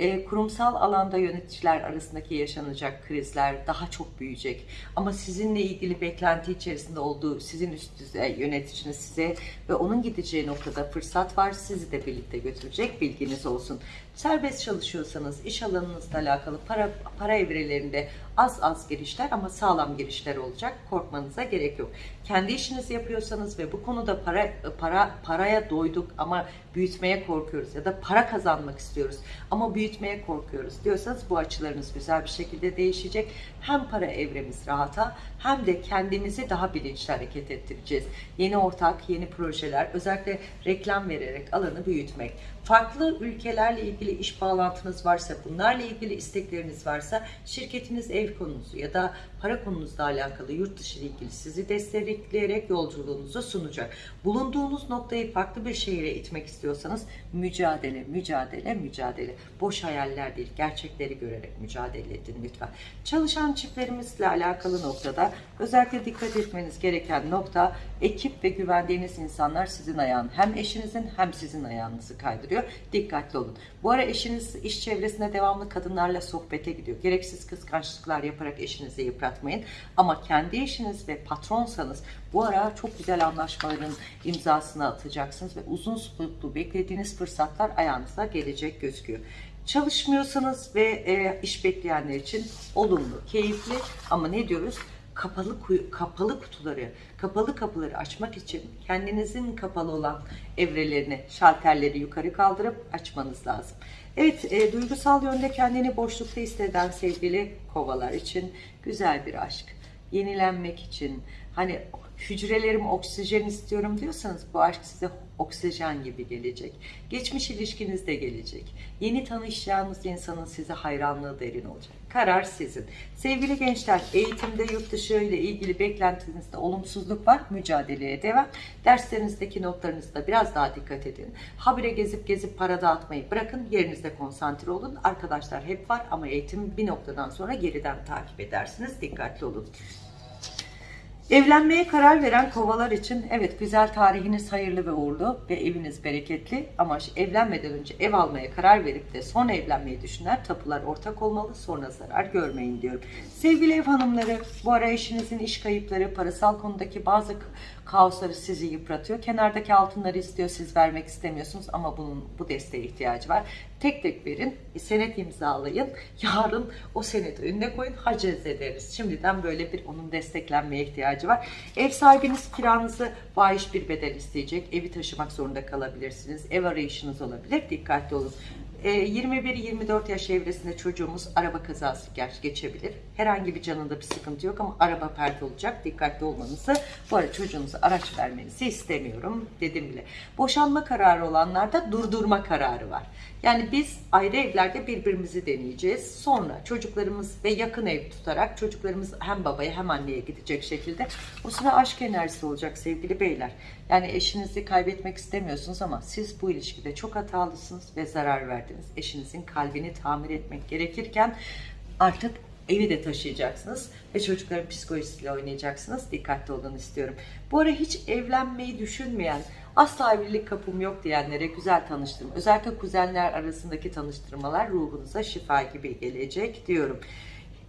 E, kurumsal alanda yöneticiler arasındaki yaşanacak krizler daha çok büyüyecek. Ama sizinle ilgili beklenti içerisinde olduğu sizin üst düzey yöneticiniz size ve onun gideceği noktada fırsat var. Sizi de birlikte götürecek bilginiz olsun. Serbest çalışıyorsanız iş alanınızla alakalı para, para evrelerinde az az girişler ama sağlam girişler olacak. Korkmanıza gerek yok. Kendi işinizi yapıyorsanız ve bu konuda para para paraya doyduk ama büyütmeye korkuyoruz ya da para kazanmak istiyoruz ama büyütmeye korkuyoruz diyorsanız bu açılarınız güzel bir şekilde değişecek. Hem para evremiz rahata hem de kendimizi daha bilinçli hareket ettireceğiz. Yeni ortak, yeni projeler, özellikle reklam vererek alanı büyütmek. Farklı ülkelerle ilgili iş bağlantınız varsa, bunlarla ilgili istekleriniz varsa, şirketiniz ev konusu ya da para konunuzla alakalı yurt dışı ile ilgili sizi destekleyerek yolculuğunuzu sunacak. Bulunduğunuz noktayı farklı bir şehire itmek istiyorsanız mücadele, mücadele, mücadele. Boş hayaller değil, gerçekleri görerek mücadele edin lütfen. Çalışan çiftlerimizle alakalı noktada özellikle dikkat etmeniz gereken nokta ekip ve güvendiğiniz insanlar sizin ayağın hem eşinizin hem sizin ayağınızı kaydırıyor. Dikkatli olun. Bu ara eşiniz iş çevresinde devamlı kadınlarla sohbete gidiyor. Gereksiz kıskançlıklar yaparak eşinizi yıpratmayın. Ama kendi eşiniz ve patronsanız bu ara çok güzel anlaşmaların imzasını atacaksınız ve uzun soluklu beklediğiniz fırsatlar ayağınıza gelecek gözüküyor. Çalışmıyorsanız ve e, iş bekleyenler için olumlu, keyifli ama ne diyoruz? Kapalı kapalı kutuları, kapalı kapıları açmak için kendinizin kapalı olan evrelerini, şalterleri yukarı kaldırıp açmanız lazım. Evet, e, duygusal yönde kendini boşlukta hisseden sevgili kovalar için güzel bir aşk. Yenilenmek için, hani hücrelerim oksijen istiyorum diyorsanız bu aşk size oksijen gibi gelecek. Geçmiş ilişkiniz de gelecek. Yeni tanışacağınız insanın size hayranlığı derin olacak. Karar sizin. Sevgili gençler, eğitimde yurt dışı ile ilgili beklentinizde olumsuzluk var. Mücadeleye devam. Derslerinizdeki notlarınızda biraz daha dikkat edin. Habire gezip gezip para dağıtmayı bırakın. Yerinizde konsantre olun. Arkadaşlar hep var ama eğitim bir noktadan sonra geriden takip edersiniz. Dikkatli olun. Evlenmeye karar veren kovalar için evet güzel tarihiniz hayırlı ve uğurlu ve eviniz bereketli ama evlenmeden önce ev almaya karar verip de sonra evlenmeyi düşünen tapular ortak olmalı sonra zarar görmeyin diyorum. Sevgili ev hanımları bu ara eşinizin iş kayıpları parasal konudaki bazı kaosları sizi yıpratıyor. Kenardaki altınları istiyor siz vermek istemiyorsunuz ama bunun bu desteğe ihtiyacı var. Tek tek verin, senet imzalayın. Yarın o seneti önüne koyun, haciz ederiz. Şimdiden böyle bir onun desteklenmeye ihtiyacı var. Ev sahibiniz kiranızı fahiş bir bedel isteyecek. Evi taşımak zorunda kalabilirsiniz. Ev arayışınız olabilir. Dikkatli olun. E, 21-24 yaş evresinde çocuğumuz araba kazası geçebilir. Herhangi bir canında bir sıkıntı yok ama araba perde olacak. Dikkatli olmanızı, bu arada çocuğunuza araç vermenizi istemiyorum dedim bile. Boşanma kararı olanlarda durdurma kararı var. Yani biz ayrı evlerde birbirimizi deneyeceğiz. Sonra çocuklarımız ve yakın ev tutarak çocuklarımız hem babaya hem anneye gidecek şekilde o sıra aşk enerjisi olacak sevgili beyler. Yani eşinizi kaybetmek istemiyorsunuz ama siz bu ilişkide çok hatalısınız ve zarar verdiniz. Eşinizin kalbini tamir etmek gerekirken artık evi de taşıyacaksınız ve çocukların psikolojisiyle oynayacaksınız. Dikkatli olun istiyorum. Bu ara hiç evlenmeyi düşünmeyen, asla evlilik kapım yok diyenlere güzel tanıştırma. Özellikle kuzenler arasındaki tanıştırmalar ruhunuza şifa gibi gelecek diyorum.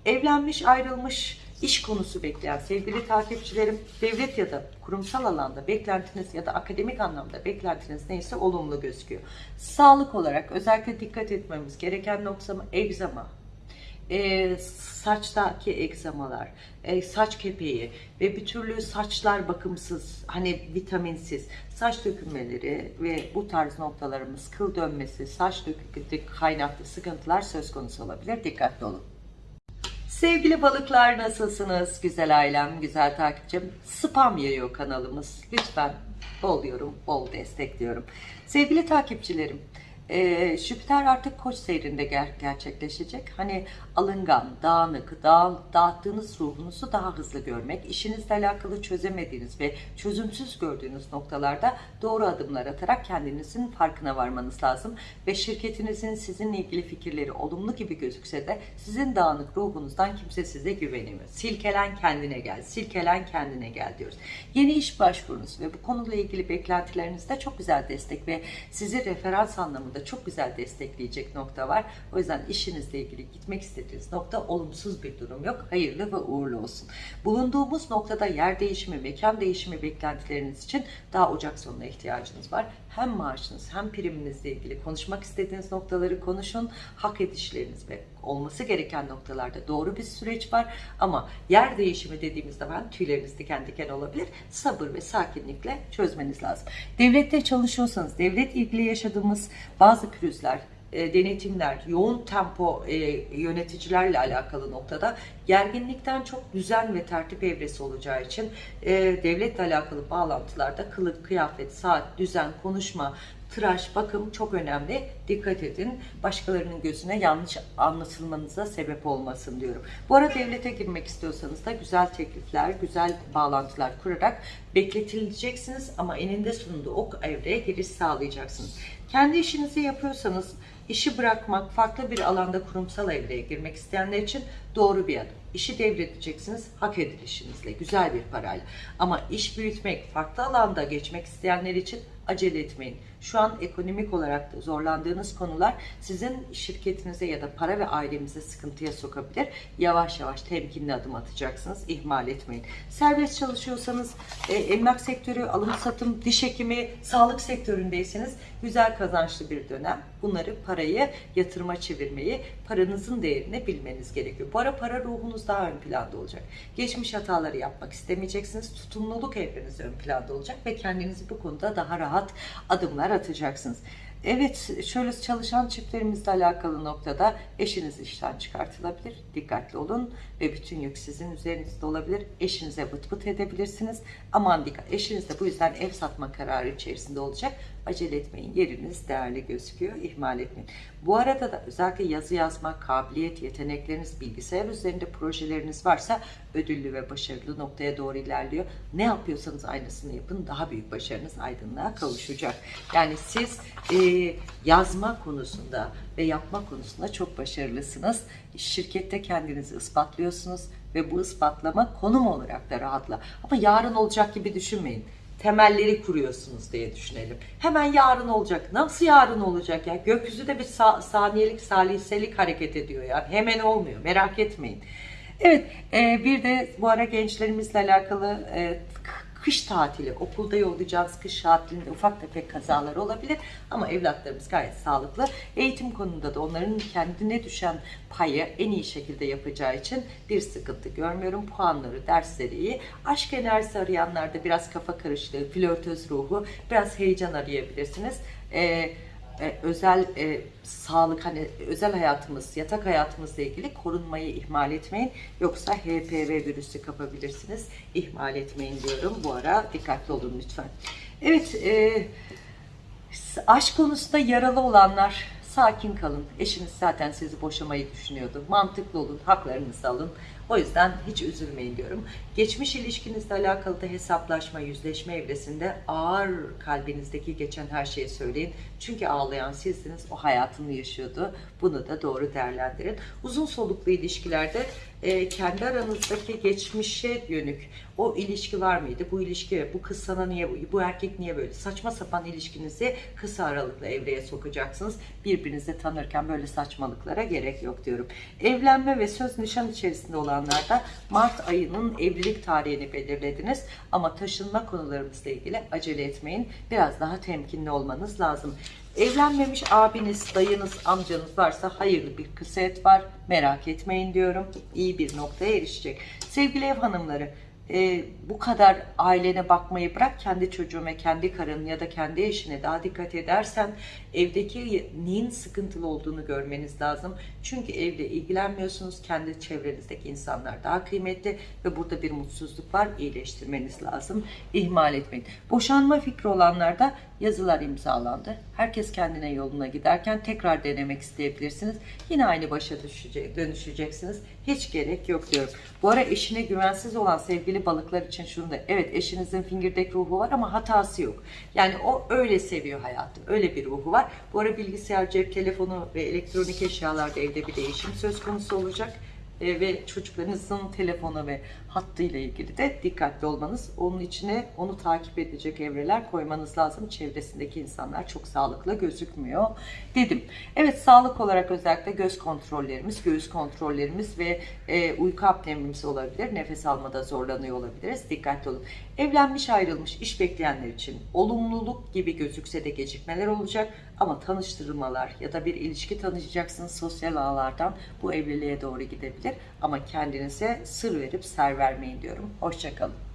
Evlenmiş, ayrılmış, iş konusu bekleyen sevgili takipçilerim, devlet ya da kurumsal alanda beklentiniz ya da akademik anlamda beklentiniz neyse olumlu gözüküyor. Sağlık olarak özellikle dikkat etmemiz gereken nokta egzama, e, saçtaki egzamalar, e, saç kepeği ve bir türlü saçlar bakımsız, hani vitaminsiz, saç dökülmeleri ve bu tarz noktalarımız kıl dönmesi, saç döküntü kaynaklı sıkıntılar söz konusu olabilir. Dikkatli olun. Sevgili balıklar nasılsınız? Güzel ailem, güzel takipçim. Spam yayıyor kanalımız. Lütfen bol yorum, bol destekliyorum. Sevgili takipçilerim, Ee, Jüpiter artık koç seyrinde ger- gerçekleşecek. Hani alıngan, dağınık, dağ, dağıttığınız ruhunuzu daha hızlı görmek, işinizle alakalı çözemediğiniz ve çözümsüz gördüğünüz noktalarda doğru adımlar atarak kendinizin farkına varmanız lazım. Ve şirketinizin sizinle ilgili fikirleri olumlu gibi gözükse de sizin dağınık ruhunuzdan kimse size güvenemiyor. Silkelen kendine gel, silkelen kendine gel diyoruz. Yeni iş başvurunuz ve bu konuyla ilgili beklentilerinizde çok güzel destek ve sizi referans anlamında çok güzel destekleyecek nokta var. O yüzden işinizle ilgili gitmek istediğiniz nokta olumsuz bir durum yok. Hayırlı ve uğurlu olsun. Bulunduğumuz noktada yer değişimi, mekan değişimi beklentileriniz için daha Ocak sonuna ihtiyacınız var. Hem maaşınız hem priminizle ilgili konuşmak istediğiniz noktaları konuşun. Hak edişleriniz ve olması gereken noktalarda doğru bir süreç var. Ama yer değişimi dediğimizde ben tüyleriniz diken diken olabilir. Sabır ve sakinlikle çözmeniz lazım. Devlette çalışıyorsanız, devlet ilgili yaşadığımız bazı pürüzler, e, denetimler, yoğun tempo e, yöneticilerle alakalı noktada gerginlikten çok düzen ve tertip evresi olacağı için e, devletle alakalı bağlantılarda kılık, kıyafet, saat, düzen, konuşma, tıraş, bakım çok önemli. Dikkat edin. Başkalarının gözüne yanlış anlatılmanıza sebep olmasın diyorum. Bu arada devlete girmek istiyorsanız da güzel teklifler, güzel bağlantılar kurarak bekletileceksiniz ama eninde sonunda o evreye giriş sağlayacaksınız. Kendi işinizi yapıyorsanız işi bırakmak, farklı bir alanda kurumsal evreye girmek isteyenler için doğru bir adım. İşi devredeceksiniz hak edilişinizle, güzel bir parayla. Ama iş büyütmek, farklı alanda geçmek isteyenler için acele etmeyin. Şu an ekonomik olarak da zorlandığınız konular sizin şirketinize ya da para ve ailemize sıkıntıya sokabilir. Yavaş yavaş temkinli adım atacaksınız. İhmal etmeyin. Serbest çalışıyorsanız e, emlak sektörü, alım satım, diş hekimi, sağlık sektöründeyseniz güzel kazançlı bir dönem. Bunları parayı yatırıma çevirmeyi, paranızın değerini bilmeniz gerekiyor. Bu ara para ruhunuz daha ön planda olacak. Geçmiş hataları yapmak istemeyeceksiniz. Tutumluluk evreniz ön planda olacak ve kendinizi bu konuda daha rahat adımlar atacaksınız. Evet, şöyle çalışan çiftlerimizle alakalı noktada eşiniz işten çıkartılabilir. Dikkatli olun ve bütün yük sizin üzerinizde olabilir. Eşinize bıt bıt edebilirsiniz. Aman dikkat, eşiniz de bu yüzden ev satma kararı içerisinde olacak. Acele etmeyin, yeriniz değerli gözüküyor, ihmal etmeyin. Bu arada da özellikle yazı yazma, kabiliyet, yetenekleriniz, bilgisayar üzerinde projeleriniz varsa ödüllü ve başarılı noktaya doğru ilerliyor. Ne yapıyorsanız aynısını yapın, daha büyük başarınız aydınlığa kavuşacak. Yani siz e, yazma konusunda ve yapma konusunda çok başarılısınız. Şirkette kendinizi ispatlıyorsunuz ve bu ispatlama konum olarak da rahatla. Ama yarın olacak gibi düşünmeyin temelleri kuruyorsunuz diye düşünelim. Hemen yarın olacak. Nasıl yarın olacak ya? Gökyüzü de bir sa- saniyelik, saliselik hareket ediyor ya. Hemen olmuyor. Merak etmeyin. Evet, e, bir de bu ara gençlerimizle alakalı e, kış tatili, okulda yollayacağınız kış tatilinde ufak tefek kazalar olabilir ama evlatlarımız gayet sağlıklı. Eğitim konusunda da onların kendine düşen payı en iyi şekilde yapacağı için bir sıkıntı görmüyorum. Puanları, dersleri iyi. Aşk enerjisi arayanlarda biraz kafa karışıklığı, flörtöz ruhu, biraz heyecan arayabilirsiniz. Ee, e, özel e, sağlık hani özel hayatımız, yatak hayatımızla ilgili korunmayı ihmal etmeyin. Yoksa HPV virüsü kapabilirsiniz. İhmal etmeyin diyorum. Bu ara dikkatli olun lütfen. Evet, e, aşk konusunda yaralı olanlar sakin kalın. Eşiniz zaten sizi boşamayı düşünüyordu. Mantıklı olun, haklarınızı alın. O yüzden hiç üzülmeyin diyorum. Geçmiş ilişkinizle alakalı da hesaplaşma, yüzleşme evresinde ağır kalbinizdeki geçen her şeyi söyleyin. Çünkü ağlayan sizdiniz, o hayatını yaşıyordu. Bunu da doğru değerlendirin. Uzun soluklu ilişkilerde e, kendi aranızdaki geçmişe dönük o ilişki var mıydı? Bu ilişki, bu kız sana niye, bu erkek niye böyle? Saçma sapan ilişkinizi kısa aralıklı evreye sokacaksınız. Birbirinizi tanırken böyle saçmalıklara gerek yok diyorum. Evlenme ve söz nişan içerisinde olanlarda Mart ayının evlilik tarihini belirlediniz. Ama taşınma konularımızla ilgili acele etmeyin. Biraz daha temkinli olmanız lazım. Evlenmemiş abiniz, dayınız, amcanız varsa hayırlı bir kısmet var. Merak etmeyin diyorum. İyi bir noktaya erişecek. Sevgili ev hanımları, e, bu kadar ailene bakmayı bırak kendi çocuğun ve kendi karın ya da kendi eşine daha dikkat edersen evdeki neyin sıkıntılı olduğunu görmeniz lazım. Çünkü evde ilgilenmiyorsunuz. Kendi çevrenizdeki insanlar daha kıymetli ve burada bir mutsuzluk var. İyileştirmeniz lazım. İhmal etmeyin. Boşanma fikri olanlarda yazılar imzalandı. Herkes kendine yoluna giderken tekrar denemek isteyebilirsiniz. Yine aynı başa düşecek, dönüşeceksiniz. Hiç gerek yok diyorum. Bu ara eşine güvensiz olan sevgili balıklar için şunu da evet eşinizin fingirdek ruhu var ama hatası yok. Yani o öyle seviyor hayatı. Öyle bir ruhu var. Bu ara bilgisayar, cep telefonu ve elektronik eşyalarda evde bir değişim söz konusu olacak. E, ve çocuklarınızın telefonu ve hattıyla ilgili de dikkatli olmanız, onun içine onu takip edecek evreler koymanız lazım. Çevresindeki insanlar çok sağlıklı gözükmüyor dedim. Evet sağlık olarak özellikle göz kontrollerimiz, göğüs kontrollerimiz ve e, uyku apnemimiz olabilir. Nefes almada zorlanıyor olabiliriz. Dikkatli olun. Evlenmiş ayrılmış iş bekleyenler için olumluluk gibi gözükse de gecikmeler olacak ama tanıştırmalar ya da bir ilişki tanışacaksınız sosyal ağlardan bu evliliğe doğru gidebilir ama kendinize sır verip ser vermeyin diyorum. Hoşçakalın.